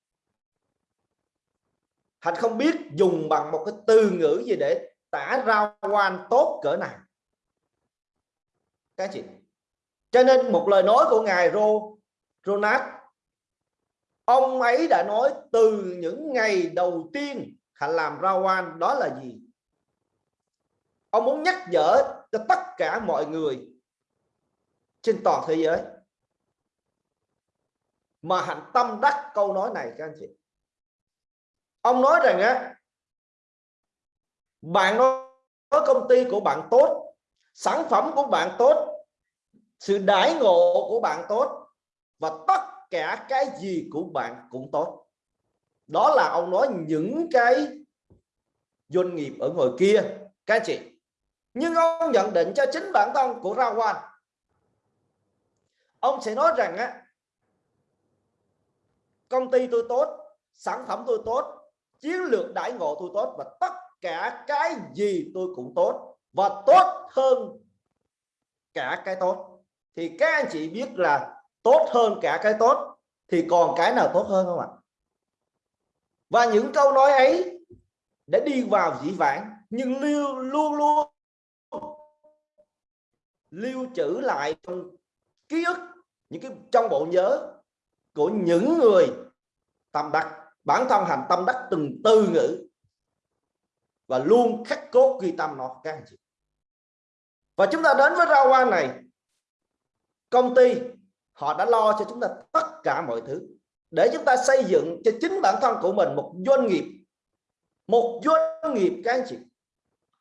hạnh không biết dùng bằng một cái từ ngữ gì để tả ra quan tốt cỡ này, các chị cho nên một lời nói của ngài Rô Ronald ông ấy đã nói từ những ngày đầu tiên hạnh làm ra quan đó là gì? Ông muốn nhắc nhở cho tất cả mọi người trên toàn thế giới mà hạnh tâm đắc câu nói này, các anh chị. Ông nói rằng á, bạn nói công ty của bạn tốt, sản phẩm của bạn tốt, sự đãi ngộ của bạn tốt và tất cả cái gì của bạn cũng tốt đó là ông nói những cái doanh nghiệp ở ngoài kia, các anh chị. Nhưng ông nhận định cho chính bản thân của Ra Quan ông sẽ nói rằng á, công ty tôi tốt, sản phẩm tôi tốt, chiến lược đãi ngộ tôi tốt và tất cả cái gì tôi cũng tốt và tốt hơn cả cái tốt. Thì các anh chị biết là tốt hơn cả cái tốt thì còn cái nào tốt hơn không ạ? Và những câu nói ấy đã đi vào dĩ vãng, nhưng lưu, luôn luôn lưu trữ lại trong ký ức, những cái, trong bộ nhớ của những người tâm đắc bản thân hành tâm đắc từng từ ngữ và luôn khắc cốt ghi tâm nó, các anh chị. Và chúng ta đến với rau quan này. Công ty, họ đã lo cho chúng ta tất cả mọi thứ để chúng ta xây dựng cho chính bản thân của mình một doanh nghiệp. Một doanh nghiệp các anh chị.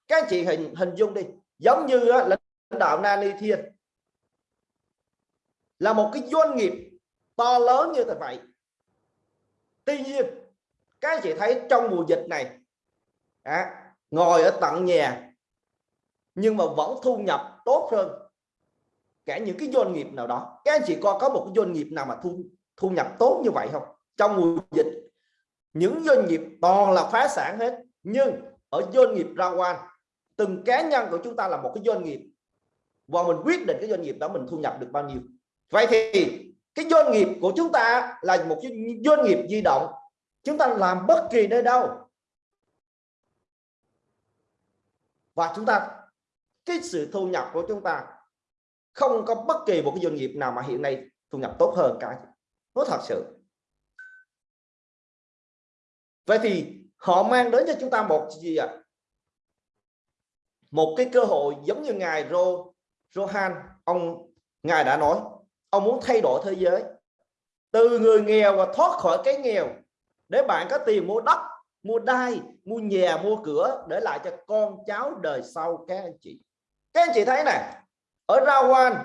Các anh chị hình hình dung đi. Giống như lãnh đạo Nani Thiên. Là một cái doanh nghiệp to lớn như vậy. Tuy nhiên các anh chị thấy trong mùa dịch này à, ngồi ở tận nhà nhưng mà vẫn thu nhập tốt hơn cả những cái doanh nghiệp nào đó. Các anh chị coi có một cái doanh nghiệp nào mà thu thu nhập tốt như vậy không? Trong mùa dịch, những doanh nghiệp toàn là phá sản hết, nhưng ở doanh nghiệp ra quan từng cá nhân của chúng ta là một cái doanh nghiệp và mình quyết định cái doanh nghiệp đó mình thu nhập được bao nhiêu. Vậy thì cái doanh nghiệp của chúng ta là một cái doanh nghiệp di động, chúng ta làm bất kỳ nơi đâu. Và chúng ta, cái sự thu nhập của chúng ta không có bất kỳ một cái doanh nghiệp nào mà hiện nay thu nhập tốt hơn cả nó thật sự. Vậy thì họ mang đến cho chúng ta một gì ạ? À? một cái cơ hội giống như ngài Ro, Rohan, ông, ngài đã nói, ông muốn thay đổi thế giới. Từ người nghèo và thoát khỏi cái nghèo, để bạn có tiền mua đất, mua đai, mua nhà, mua cửa, để lại cho con cháu đời sau. Các anh chị, các anh chị thấy này ở Rawan,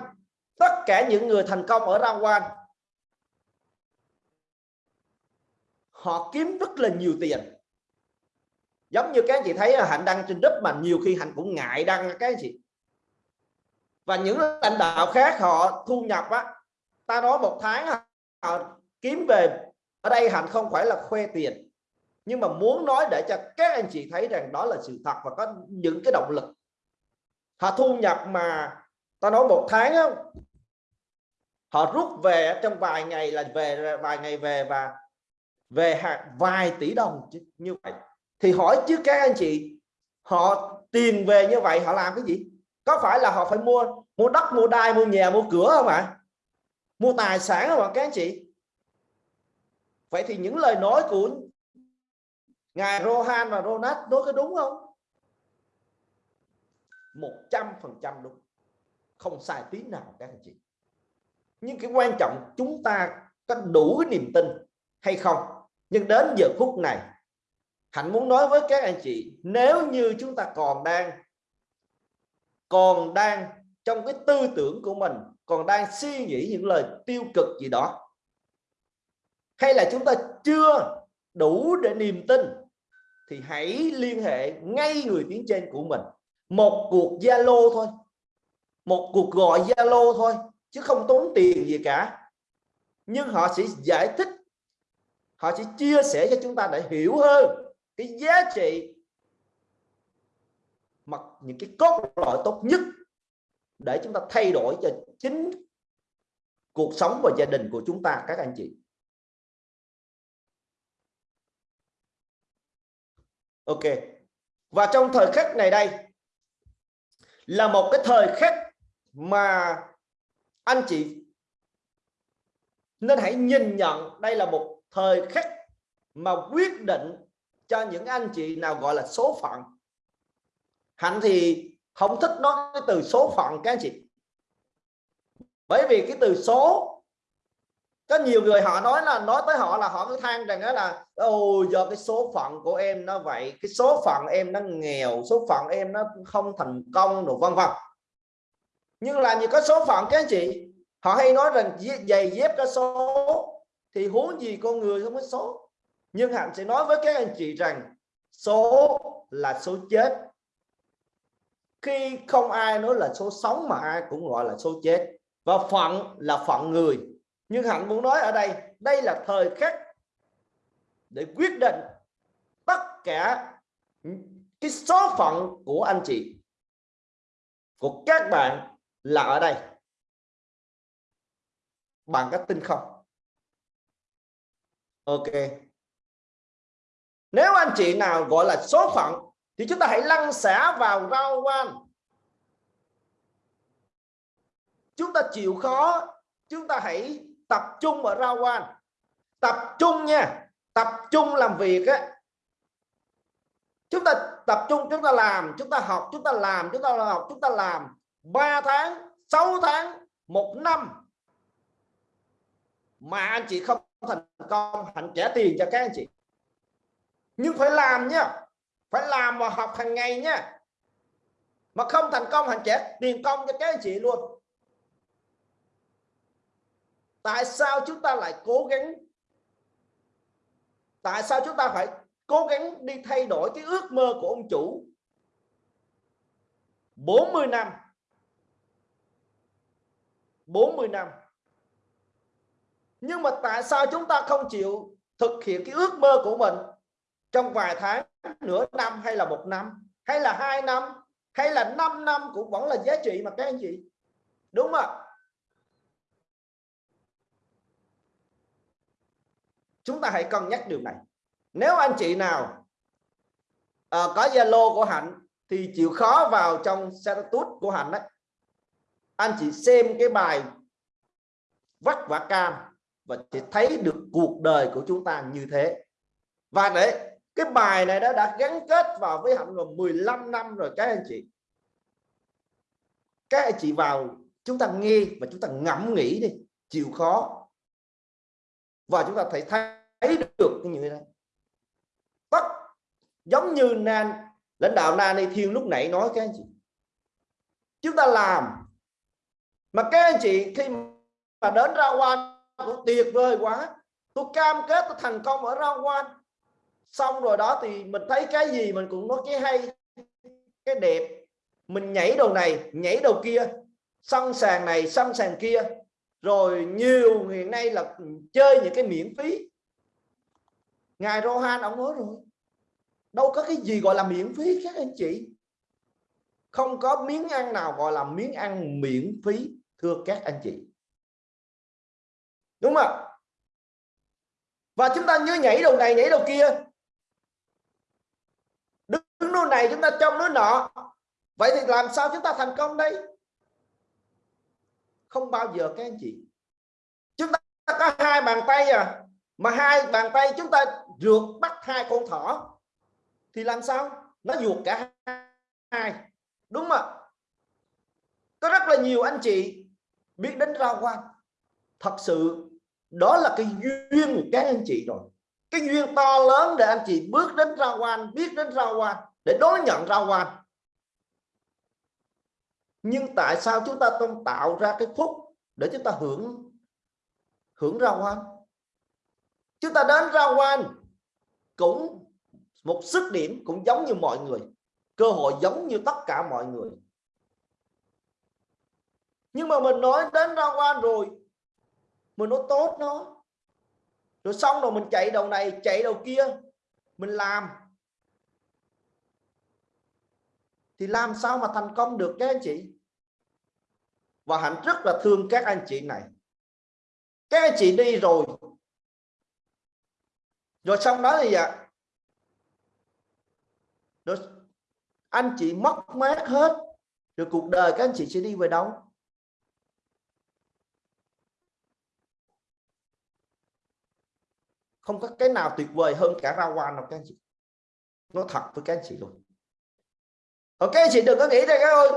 tất cả những người thành công ở Rawan Quan họ kiếm rất là nhiều tiền. Giống như các anh chị thấy à, hạnh đăng trên đất mà nhiều khi hạnh cũng ngại đăng các anh chị. Và những lãnh đạo khác họ thu nhập á ta nói một tháng họ kiếm về ở đây hạnh không phải là khoe tiền nhưng mà muốn nói để cho các anh chị thấy rằng đó là sự thật và có những cái động lực. Họ thu nhập mà ta nói một tháng á, họ rút về trong vài ngày là về vài ngày về và về hàng vài tỷ đồng như vậy. Thì hỏi, chứ các anh chị, họ tiền về như vậy họ làm cái gì? Có phải là họ phải mua mua đất, mua đai, mua nhà, mua cửa không ạ? Mua tài sản không ạ, các anh chị? Vậy thì những lời nói của ngài Rohan và Ronald nói có đúng không? Một trăm phần trăm đúng. Không sai tí nào các anh chị. Nhưng cái quan trọng chúng ta có đủ cái niềm tin hay không? Nhưng đến giờ phút này, hạnh muốn nói với các anh chị, nếu như chúng ta còn đang còn đang trong cái tư tưởng của mình, còn đang suy nghĩ những lời tiêu cực gì đó, hay là chúng ta chưa đủ để niềm tin, thì hãy liên hệ ngay người tiếng trên của mình. Một cuộc zalo thôi. Một cuộc gọi zalo thôi, chứ không tốn tiền gì cả. Nhưng họ sẽ giải thích họ sẽ chia sẻ cho chúng ta để hiểu hơn cái giá trị mặc những cái cốt lõi tốt nhất để chúng ta thay đổi cho chính cuộc sống và gia đình của chúng ta, các anh chị. Ok. Và trong thời khắc này đây, là một cái thời khắc mà anh chị nên hãy nhìn nhận đây là một thời khắc mà quyết định cho những anh chị nào gọi là số phận. Hạnh thì không thích nói cái từ số phận, các anh chị. Bởi vì cái từ số, có nhiều người họ nói là, nói tới họ là họ cứ than rằng đó là ôi do cái số phận của em nó vậy, cái số phận em nó nghèo, số phận em nó không thành công đồ vân vân. Nhưng là như có số phận, các anh chị, họ hay nói rằng giày dép có số thì huống gì con người không có số? Nhưng hạnh sẽ nói với các anh chị rằng, số là số chết. Khi không ai nói là số sống mà ai cũng gọi là số chết. Và phận là phận người. Nhưng hạnh muốn nói ở đây đây là thời khắc để quyết định tất cả cái số phận của anh chị, của các bạn là ở đây. Bằng cách tin không? Ok. Nếu anh chị nào gọi là số phận, thì chúng ta hãy lăn xả vào rau quan chúng ta chịu khó, chúng ta hãy tập trung ở rau quan tập trung nha. Tập trung làm việc á. Chúng ta tập trung, chúng ta làm, chúng ta học, chúng ta làm, chúng ta học, chúng ta làm. 3 tháng 6 tháng, một năm. Mà anh chị không thành công, hạnh trả tiền cho các anh chị. Nhưng phải làm nhá, phải làm và học hàng ngày nhá. Mà không thành công, hạnh trả tiền công cho các anh chị luôn. Tại sao chúng ta lại cố gắng? Tại sao chúng ta phải cố gắng đi thay đổi cái ước mơ của ông chủ? 40 năm. 40 năm nhưng mà tại sao chúng ta không chịu thực hiện cái ước mơ của mình trong vài tháng nửa năm hay là một năm hay là hai năm hay là 5 năm cũng vẫn là giá trị mà các anh chị? Đúng không ạ? Chúng ta hãy cân nhắc điều này. Nếu anh chị nào à, có zalo của hạnh thì chịu khó vào trong status của hạnh đấy anh chị xem cái bài vắt vả cam và sẽ thấy được cuộc đời của chúng ta như thế. Và để cái bài này đã đã gắn kết vào với hạnh rồi 15 năm rồi, các anh chị. Các anh chị vào, chúng ta nghe và chúng ta ngẫm nghĩ đi, chịu khó. Và chúng ta thấy thấy được như thế này. Tất, giống như nan, lãnh đạo Nani Thiên lúc nãy nói, các anh chị. Chúng ta làm. Mà các anh chị, khi mà đến ra quan cũng tuyệt vời quá. Tôi cam kết tôi thành công ở ra quan xong rồi đó thì mình thấy cái gì mình cũng nói cái hay, cái đẹp. Mình nhảy đầu này, nhảy đầu kia. Sân sàn này sân sàn kia. Rồi nhiều hiện nay là chơi những cái miễn phí. Ngài Rohan ông nói rồi. Đâu có cái gì gọi là miễn phí các anh chị. Không có miếng ăn nào gọi là miếng ăn miễn phí, thưa các anh chị đúng không và chúng ta như nhảy đầu này, nhảy đầu kia. Đứng nơi này, chúng ta trong nơi nọ. Vậy thì làm sao chúng ta thành công đây? Không bao giờ các anh chị. Chúng ta có hai bàn tay à. Mà hai bàn tay chúng ta rượt bắt hai con thỏ. Thì làm sao? Nó ruột cả hai. Đúng không ạ? Có rất là nhiều anh chị biết đến rau quan thật sự đó là cái duyên của các anh chị rồi. Cái duyên to lớn để anh chị bước đến ra quan biết đến ra quan để đón nhận ra quan nhưng tại sao chúng ta không tạo ra cái phúc để chúng ta hưởng hưởng ra quan chúng ta đến ra quan cũng một sức điểm, cũng giống như mọi người. Cơ hội giống như tất cả mọi người. Nhưng mà mình nói đến ra quan rồi mình nó tốt nó. Rồi xong rồi mình chạy đầu này, chạy đầu kia. Mình làm. Thì làm sao mà thành công được các anh chị? Và hạnh rất là thương các anh chị này. Các anh chị đi rồi. Rồi xong đó thì vậy rồi anh chị mất mát hết. Rồi cuộc đời các anh chị sẽ đi về đâu? Không có cái nào tuyệt vời hơn cả rau quan đâu các anh chị. Nó thật với các anh chị luôn. Rồi các anh chị đừng có nghĩ rằng ơi.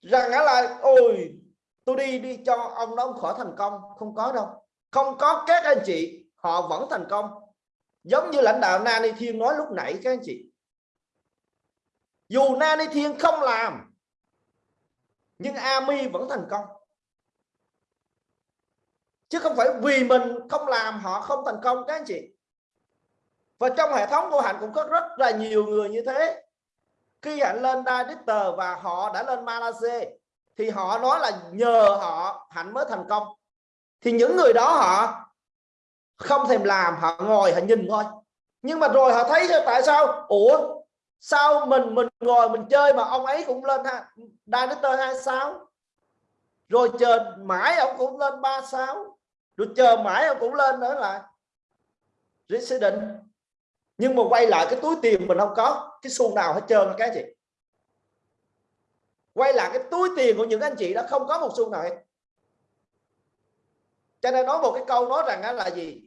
Rằng là, ôi, tôi đi đi cho ông đó ông khỏi thành công. Không có đâu. Không có các anh chị, họ vẫn thành công. Giống như lãnh đạo Nani Thiên nói lúc nãy, các anh chị. Dù Nani Thiên không làm, nhưng Ami vẫn thành công chứ không phải vì mình không làm họ không thành công các anh chị. Và trong hệ thống của hạnh cũng có rất là nhiều người như thế. Khi hạnh lên director và họ đã lên Malaysia thì họ nói là nhờ họ hạnh mới thành công. Thì những người đó họ không thèm làm, họ ngồi, họ nhìn thôi. Nhưng mà rồi họ thấy tại sao? Ủa, sao mình mình ngồi mình chơi mà ông ấy cũng lên ha director hai sao rồi chờ mãi ông cũng lên ba sao rồi chờ mãi ông cũng lên nữa là resident nhưng mà quay lại cái túi tiền mình không có. Cái xu nào hết trơn các chị. Quay lại cái túi tiền của những anh chị đó không có một xu nào hết. Cho nên nói một cái câu nói rằng là gì?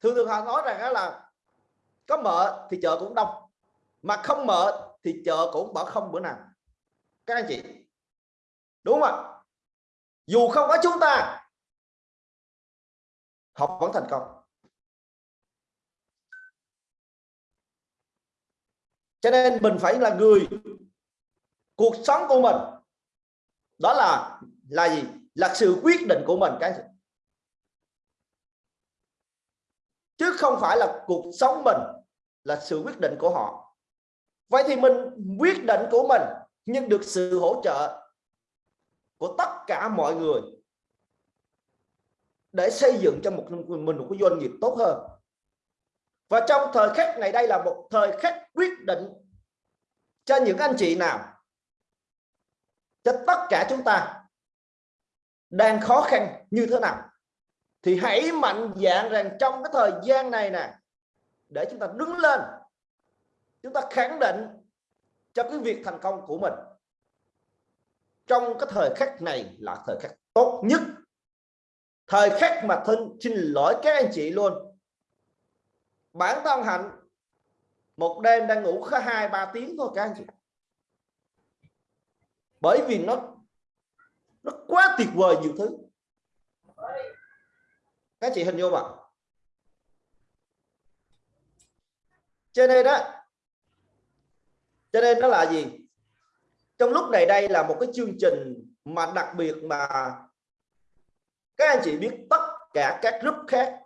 Thường thường họ nói rằng là có mở thì chợ cũng đông, mà không mở thì chợ cũng bỏ không bữa nào. Các anh chị. Đúng không ạ? Dù không có chúng ta họ vẫn thành công. Cho nên mình phải là người, cuộc sống của mình, đó là là gì? Là sự quyết định của mình, cái chứ không phải là cuộc sống mình là sự quyết định của họ. Vậy thì mình quyết định của mình nhưng được sự hỗ trợ của tất cả mọi người để xây dựng cho một mình một cái doanh nghiệp tốt hơn. Và trong thời khắc này đây là một thời khắc quyết định cho những anh chị nào, cho tất cả chúng ta đang khó khăn như thế nào. Thì hãy mạnh dạng rằng trong cái thời gian này nè, để chúng ta đứng lên, chúng ta khẳng định cho cái việc thành công của mình trong cái thời khắc này là thời khắc tốt nhất. Thời khắc mà thân xin lỗi các anh chị luôn. Bản thân hạnh, một đêm đang ngủ có hai, ba tiếng thôi các anh chị. Bởi vì nó nó quá tuyệt vời nhiều thứ. Các chị hình dung ạ. Cho nên đó cho nên nó là gì? Trong lúc này đây là một cái chương trình mà đặc biệt mà các anh chị biết tất cả các group khác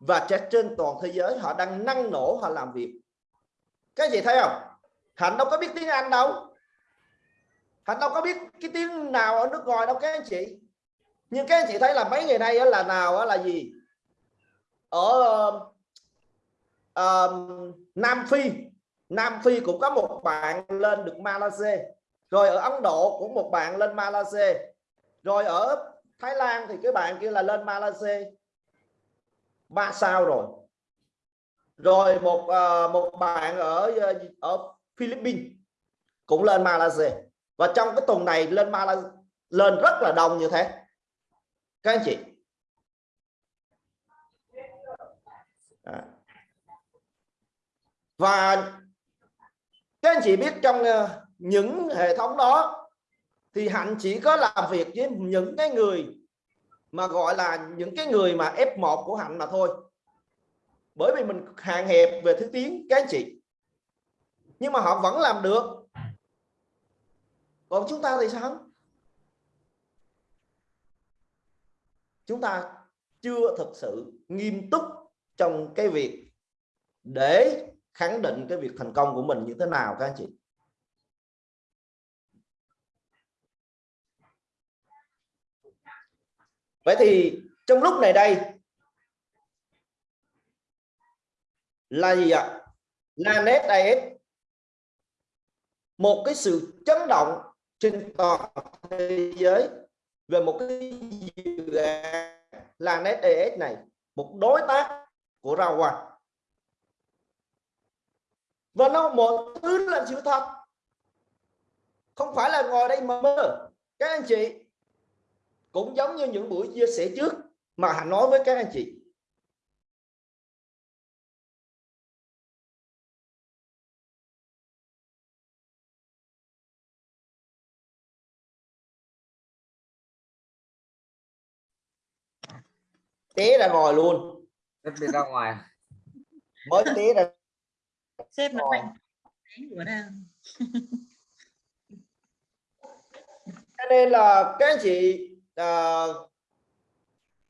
và trên toàn thế giới họ đang năng nổ họ làm việc. Các anh chị thấy không? Hạnh đâu có biết tiếng anh đâu. Hạnh đâu có biết cái tiếng nào ở nước ngoài đâu các anh chị. Nhưng các anh chị thấy là mấy ngày nay là nào là gì? Ở uh, Nam Phi. Nam Phi cũng có một bạn lên được Malaysia. Rồi ở Ấn Độ cũng một bạn lên Malaysia. Rồi ở Thái Lan thì cái bạn kia là lên Malaysia. Ba sao rồi. Rồi một uh, một bạn ở ờ, ở Philippines cũng lên Malaysia. Và trong cái tuần này lên Malaysia lên rất là đông như thế. Các anh chị. À. và các anh chị biết trong ờ, những hệ thống đó thì hạnh chỉ có làm việc với những cái người mà gọi là những cái người mà F1 của hạnh mà thôi. Bởi vì mình hạn hẹp về thứ tiếng, các anh chị. Nhưng mà họ vẫn làm được. Còn chúng ta thì sao? Chúng ta chưa thực sự nghiêm túc trong cái việc để khẳng định cái việc thành công của mình như thế nào các anh chị? Vậy thì trong lúc này đây, là gì ạ? Là NetIS một cái sự chấn động trên toàn thế giới về một cái dự án là NetAS này, một đối tác của Rawan và nó một thứ là sự thật không phải là ngồi đây mà mơ. Các anh chị cũng giống như những buổi chia sẻ trước mà Hạnh nói với các anh chị. Té ra ngồi luôn. Đi ra ngoài. Mới té ra sếp nó mạnh. Đấy, của nào. cho nên là các anh chị à,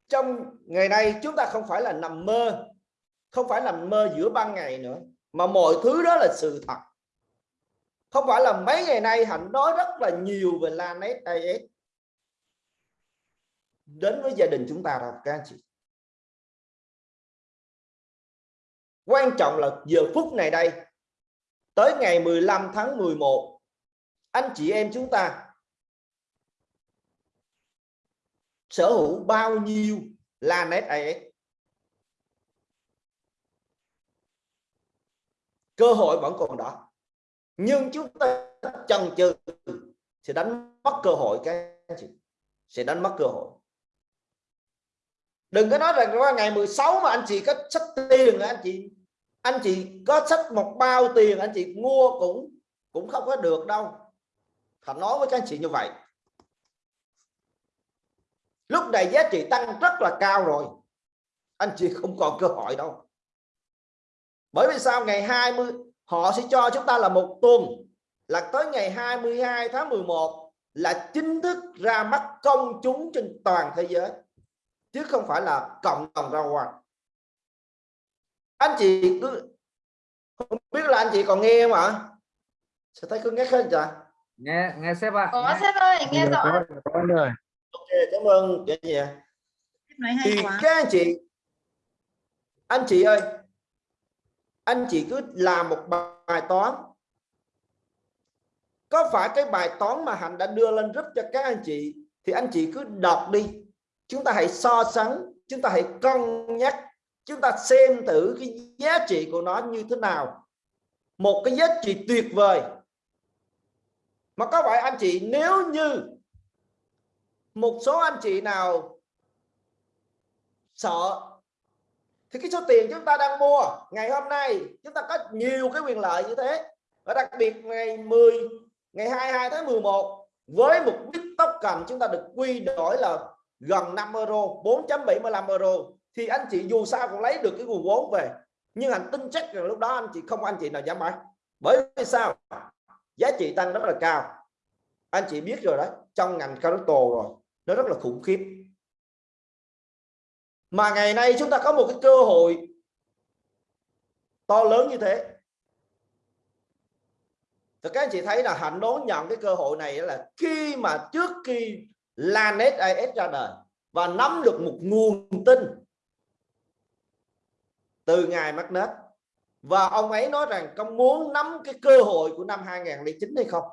trong ngày nay chúng ta không phải là nằm mơ không phải nằm mơ giữa ban ngày nữa mà mọi thứ đó là sự thật. Không phải là mấy ngày nay hạnh nói rất là nhiều về Lanet AS đến với gia đình chúng ta đâu các anh chị quan trọng là giờ phút này đây. Tới ngày 15 tháng 11 anh chị em chúng ta sở hữu bao nhiêu Lanet AS cơ hội vẫn còn đó. Nhưng chúng ta chần chừ sẽ đánh mất cơ hội, các anh chị. Sẽ đánh mất cơ hội. Đừng có nói rằng qua ngày 16 mà anh chị có sách tiền anh chị? Anh chị có sách một bao tiền, anh chị mua cũng cũng không có được đâu. Thành nói với các anh chị như vậy. Lúc này giá trị tăng rất là cao rồi. Anh chị không còn cơ hội đâu. Bởi vì sao? Ngày 20 họ sẽ cho chúng ta là một tuần. Là tới ngày 22 tháng 11 là chính thức ra mắt công chúng trên toàn thế giới. Chứ không phải là cộng đồng ra ngoài anh chị cứ không biết là anh chị còn nghe không ạ? Sẽ thấy cứ nghe hết chưa nghe nghe sếp ạ. Có nghe. sếp ơi nghe rõ. ok cảm ơn. Chị hay thì quá. các anh chị anh chị ơi anh chị cứ làm một bài toán. Có phải cái bài toán mà hạnh đã đưa lên giúp cho các anh chị thì anh chị cứ đọc đi. Chúng ta hãy so sánh chúng ta hãy cân nhắc chúng ta xem thử cái giá trị của nó như thế nào. Một cái giá trị tuyệt vời. Mà có phải anh chị, nếu như một số anh chị nào sợ, thì cái số tiền chúng ta đang mua ngày hôm nay, chúng ta có nhiều cái quyền lợi như thế. Và đặc biệt ngày 10 ngày 22 tháng 11 với một bit token chúng ta được quy đổi là gần 5 euro 4.75 euro thì anh chị dù sao cũng lấy được cái nguồn vốn về, nhưng anh tin chắc rằng lúc đó anh chị không anh chị nào dám bán. Bởi vì sao? Giá trị tăng rất là cao. Anh chị biết rồi đấy, trong ngành crypto rồi, nó rất là khủng khiếp. Mà ngày nay chúng ta có một cái cơ hội to lớn như thế. Thì các anh chị thấy là hạnh đón nhận cái cơ hội này là khi mà trước khi Lanet AS ra đời và nắm được một nguồn tin từ ngài nết. Và ông ấy nói rằng có muốn nắm cái cơ hội của năm 2009 hay không?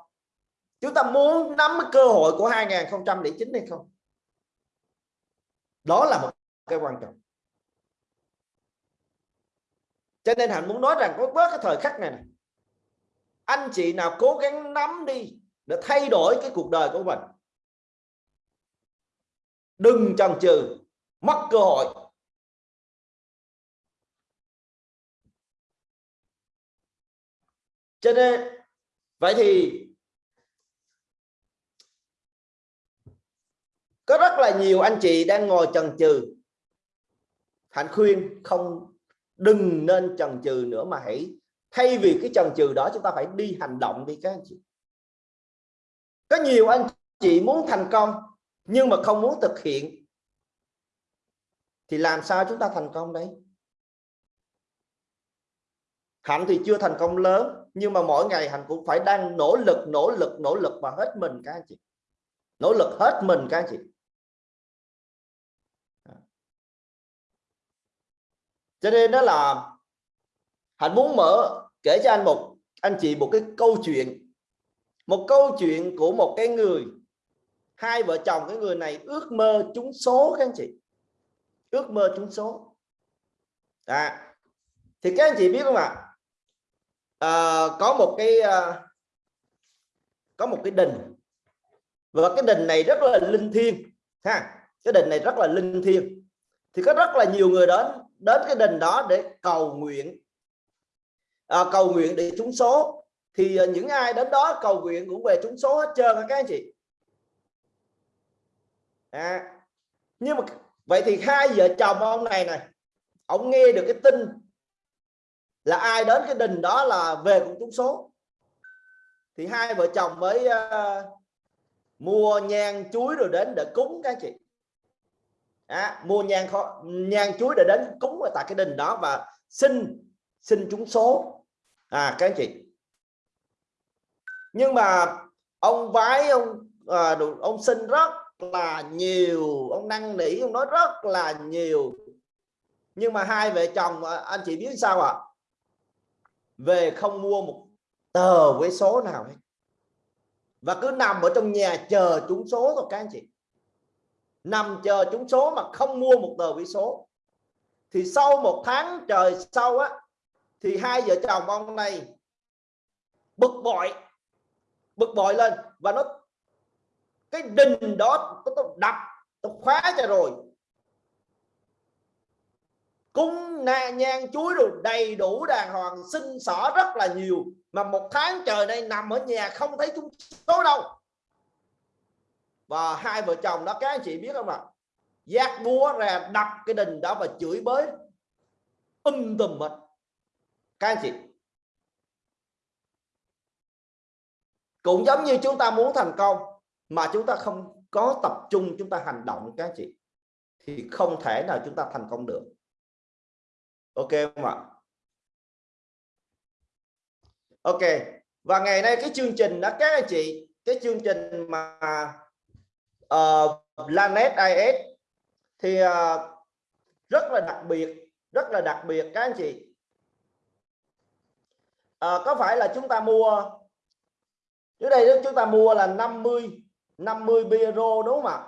Chúng ta muốn nắm cái cơ hội của 2009 hay không? Đó là một cái quan trọng. Cho nên hạnh muốn nói rằng có bớt cái thời khắc này, này. Anh chị nào cố gắng nắm đi để thay đổi cái cuộc đời của mình. Đừng chần chừ mất cơ hội. Cho nên, vậy thì có rất là nhiều anh chị đang ngồi chần chừ. Hạnh khuyên, không đừng nên chần chừ nữa mà hãy, thay vì cái chần chừ đó chúng ta phải đi hành động đi các anh chị. Có nhiều anh chị muốn thành công, nhưng mà không muốn thực hiện, thì làm sao chúng ta thành công đấy hạnh thì chưa thành công lớn nhưng mà mỗi ngày hạnh cũng phải đang nỗ lực nỗ lực nỗ lực và hết mình các anh chị. Nỗ lực hết mình các anh chị. Cho nên đó là hạnh muốn mở kể cho anh một anh chị một cái câu chuyện. Một câu chuyện của một cái người hai vợ chồng cái người này ước mơ trúng số các anh chị. Ước mơ trúng số. À, thì các anh chị biết không ạ? à, Ờ, có một cái à, có một cái đình. Và cái đình này rất là linh thiêng ha. Cái đình này rất là linh thiêng. Thì có rất là nhiều người đến đến cái đình đó để cầu nguyện. À, cầu nguyện để trúng số. Thì à, những ai đến đó cầu nguyện cũng về trúng số hết trơn các anh chị. À, nhưng mà vậy thì hai vợ chồng ông này này ông nghe được cái tin là ai đến cái đình đó là về cũng trúng số. Thì hai vợ chồng mới uh, mua nhang chuối rồi đến để cúng các chị. À, mua nhang kho nhang chuối để đến cúng ở tại cái đình đó và xin xin trúng số. À các chị. Nhưng mà ông vái ông à, ông xin rất là nhiều ông năn nỉ ông nói rất là nhiều. Nhưng mà hai vợ chồng ờ, anh chị biết sao ạ? à? Về không mua một tờ với số nào hết. Và cứ nằm ở trong nhà chờ trúng số thôi, các anh chị. Nằm chờ trúng số mà không mua một tờ vé số. Thì sau một tháng trời sau á, thì hai vợ chồng ông này bực bội bực bội lên. Và nó, cái đình đó, nó đập, nó khóa cho rồi cung na nhang chuối rồi đầy đủ đàng hoàng, sinh sỏ rất là nhiều. Mà một tháng trời đây nằm ở nhà không thấy chúng số đâu. Và hai vợ chồng đó, các anh chị biết không ạ? Giác búa ra đập cái đình đó và chửi bới. Um tùm hết các anh chị. Cũng giống như chúng ta muốn thành công, mà chúng ta không có tập trung, chúng ta hành động, các anh chị, thì không thể nào chúng ta thành công được ok không ạ? Ok. Và ngày nay cái chương trình đó các anh chị cái chương trình mà ờ, uh, Lanet IS thì uh, rất là đặc biệt rất là đặc biệt các anh chị. À, có phải là chúng ta mua dưới đây chúng ta mua là 50 50 euro đúng không ạ?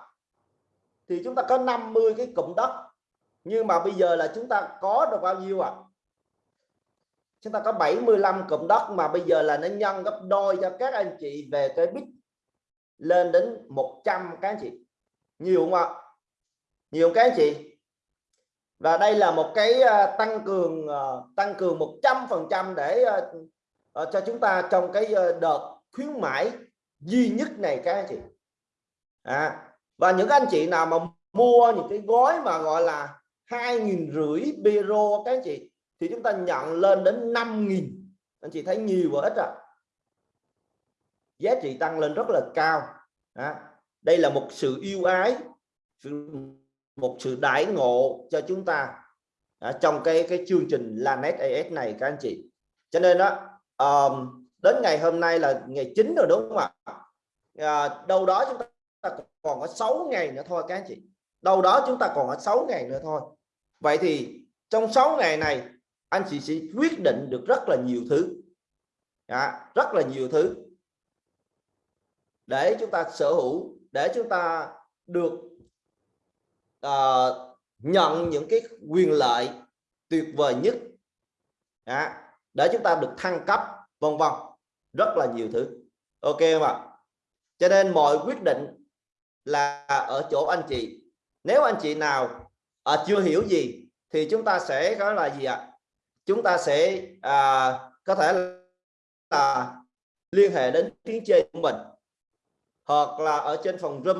Thì chúng ta có 50 cái cụm đất nhưng mà bây giờ là chúng ta có được bao nhiêu ạ? À? chúng ta có 75 cụm đất mà bây giờ là nó nhân gấp đôi cho các anh chị về cái bit lên đến 100 các anh chị. Nhiều không ạ? Nhiều các anh chị. Và đây là một cái ờ, tăng cường ờ, tăng cường 100 phần trăm để ờ, cho chúng ta trong cái đợt khuyến mãi duy nhất này các anh chị. À, và những anh chị nào mà mua những cái gói mà gọi là hai nghìn rưỡi euro các anh chị thì chúng ta nhận lên đến 5.000 anh chị thấy nhiều và ít à? Giá trị tăng lên rất là cao. À, đây là một sự yêu ái một sự đãi ngộ cho chúng ta à, trong cái cái chương trình Lanet AS này các anh chị. Cho nên đó um, đến ngày hôm nay là ngày 9 rồi đúng không ạ? À, đâu đó chúng ta còn có 6 ngày nữa thôi các anh chị. Đâu đó chúng ta còn có 6 ngày nữa thôi vậy thì trong 6 ngày này anh chị sẽ quyết định được rất là nhiều thứ. À, rất là nhiều thứ. Để chúng ta sở hữu để chúng ta được uh, nhận những cái quyền lợi tuyệt vời nhất. À, để chúng ta được thăng cấp vân vân. Rất là nhiều thứ. Ok không ạ? Cho nên mọi quyết định là ở chỗ anh chị. Nếu anh chị nào à, chưa hiểu gì thì chúng ta sẽ có là gì ạ? Chúng ta sẽ à, có thể là liên hệ đến tiếng chơi của mình hoặc là ở trên phòng room.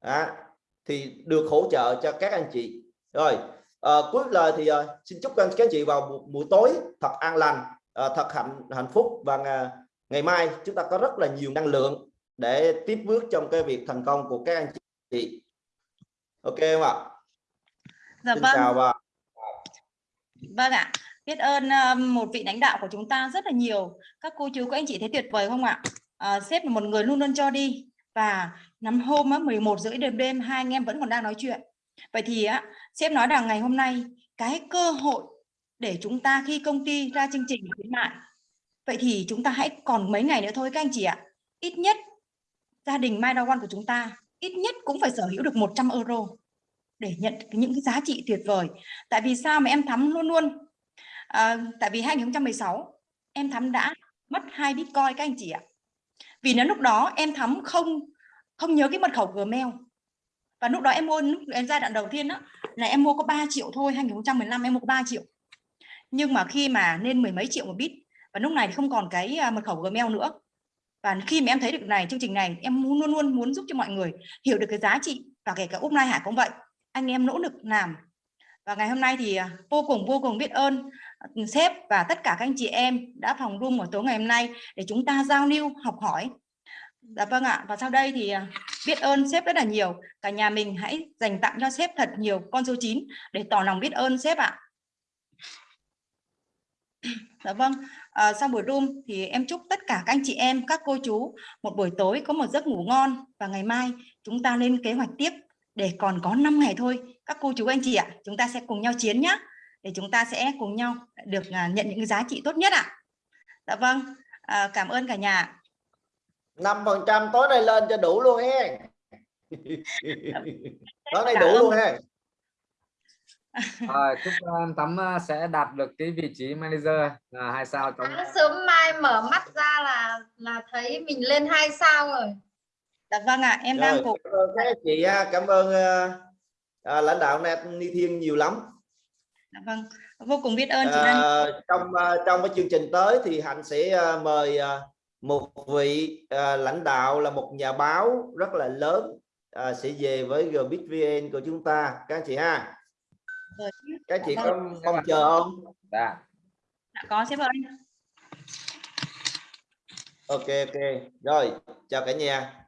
À, thì được hỗ trợ cho các anh chị. Rồi à, cuối lời thì à, xin chúc các anh chị vào buổi tối thật an lành à, thật hạnh hạnh phúc và à, ngày mai chúng ta có rất là nhiều năng lượng để tiếp bước trong cái việc thành công của các anh chị. Ok không ạ? Dạ xin vâng chào và Vâng ạ, biết ơn ờ, một vị lãnh đạo của chúng ta rất là nhiều. Các cô chú, các anh chị thấy tuyệt vời không ạ? À, sếp là một người luôn luôn cho đi và nắm hôm á, 11 rưỡi đêm đêm hai anh em vẫn còn đang nói chuyện. Vậy thì á, sếp nói rằng ngày hôm nay cái cơ hội để chúng ta khi công ty ra chương trình khuyến mại. Vậy thì chúng ta hãy còn mấy ngày nữa thôi các anh chị ạ. Ít nhất gia đình Mai One của chúng ta ít nhất cũng phải sở hữu được 100 euro để nhận những cái giá trị tuyệt vời. Tại vì sao mà em thắm luôn luôn à, tại vì 2016 em thắm đã mất hai bitcoin các anh chị ạ. Vì nếu lúc đó em thắm không không nhớ cái mật khẩu Gmail và lúc đó em mua lúc em giai đoạn đầu tiên đó là em mua có 3 triệu thôi 2015 em mua có 3 triệu nhưng mà khi mà lên mười mấy triệu một bit và lúc này thì không còn cái à, mật khẩu Gmail nữa và khi mà em thấy được này chương trình này em muốn luôn luôn muốn giúp cho mọi người hiểu được cái giá trị và kể cả úp Lai Hải cũng vậy anh em nỗ lực làm. Và ngày hôm nay thì à, vô cùng vô cùng biết ơn ừ, sếp và tất cả các anh chị em đã phòng room ở tối ngày hôm nay để chúng ta giao lưu học hỏi. Dạ vâng ạ và sau đây thì à, biết ơn sếp rất là nhiều. Cả nhà mình hãy dành tặng cho sếp thật nhiều con số 9 để tỏ lòng biết ơn sếp ạ. Dạ vâng à, sau buổi room thì em chúc tất cả các anh chị em các cô chú một buổi tối có một giấc ngủ ngon. Và ngày mai chúng ta lên kế hoạch tiếp để còn có 5 ngày thôi các cô chú anh chị ạ chúng ta sẽ cùng nhau chiến nhá. Để chúng ta sẽ cùng nhau được à, nhận những cái giá trị tốt nhất ạ. Dạ vâng à, cảm ơn cả nhà năm phần trăm tối nay lên cho đủ luôn he. Tối nay đủ ơn. luôn he. À, chúc em Tắm à, sẽ đạt được cái vị trí manager. Là hai sao trong Sáng sớm mai mở mắt ra là là thấy mình lên hai sao rồi dạ vâng ạ em đang cảm ơn các anh chị ha cảm ơn ờ, à, lãnh đạo Nat Ni Thiên nhiều lắm. Dạ vâng vô cùng biết ơn chị Ờ, trong ờ, trong cái chương trình tới thì hạnh sẽ mời một vị ờ, lãnh đạo là một nhà báo rất là lớn ờ, sẽ về với GBitVN của chúng ta. Các anh chị ha. Rồi. các chị Dạ có mong chờ không? Dạ. đã có sếp ơi. Ok ok. Rồi chào cả nhà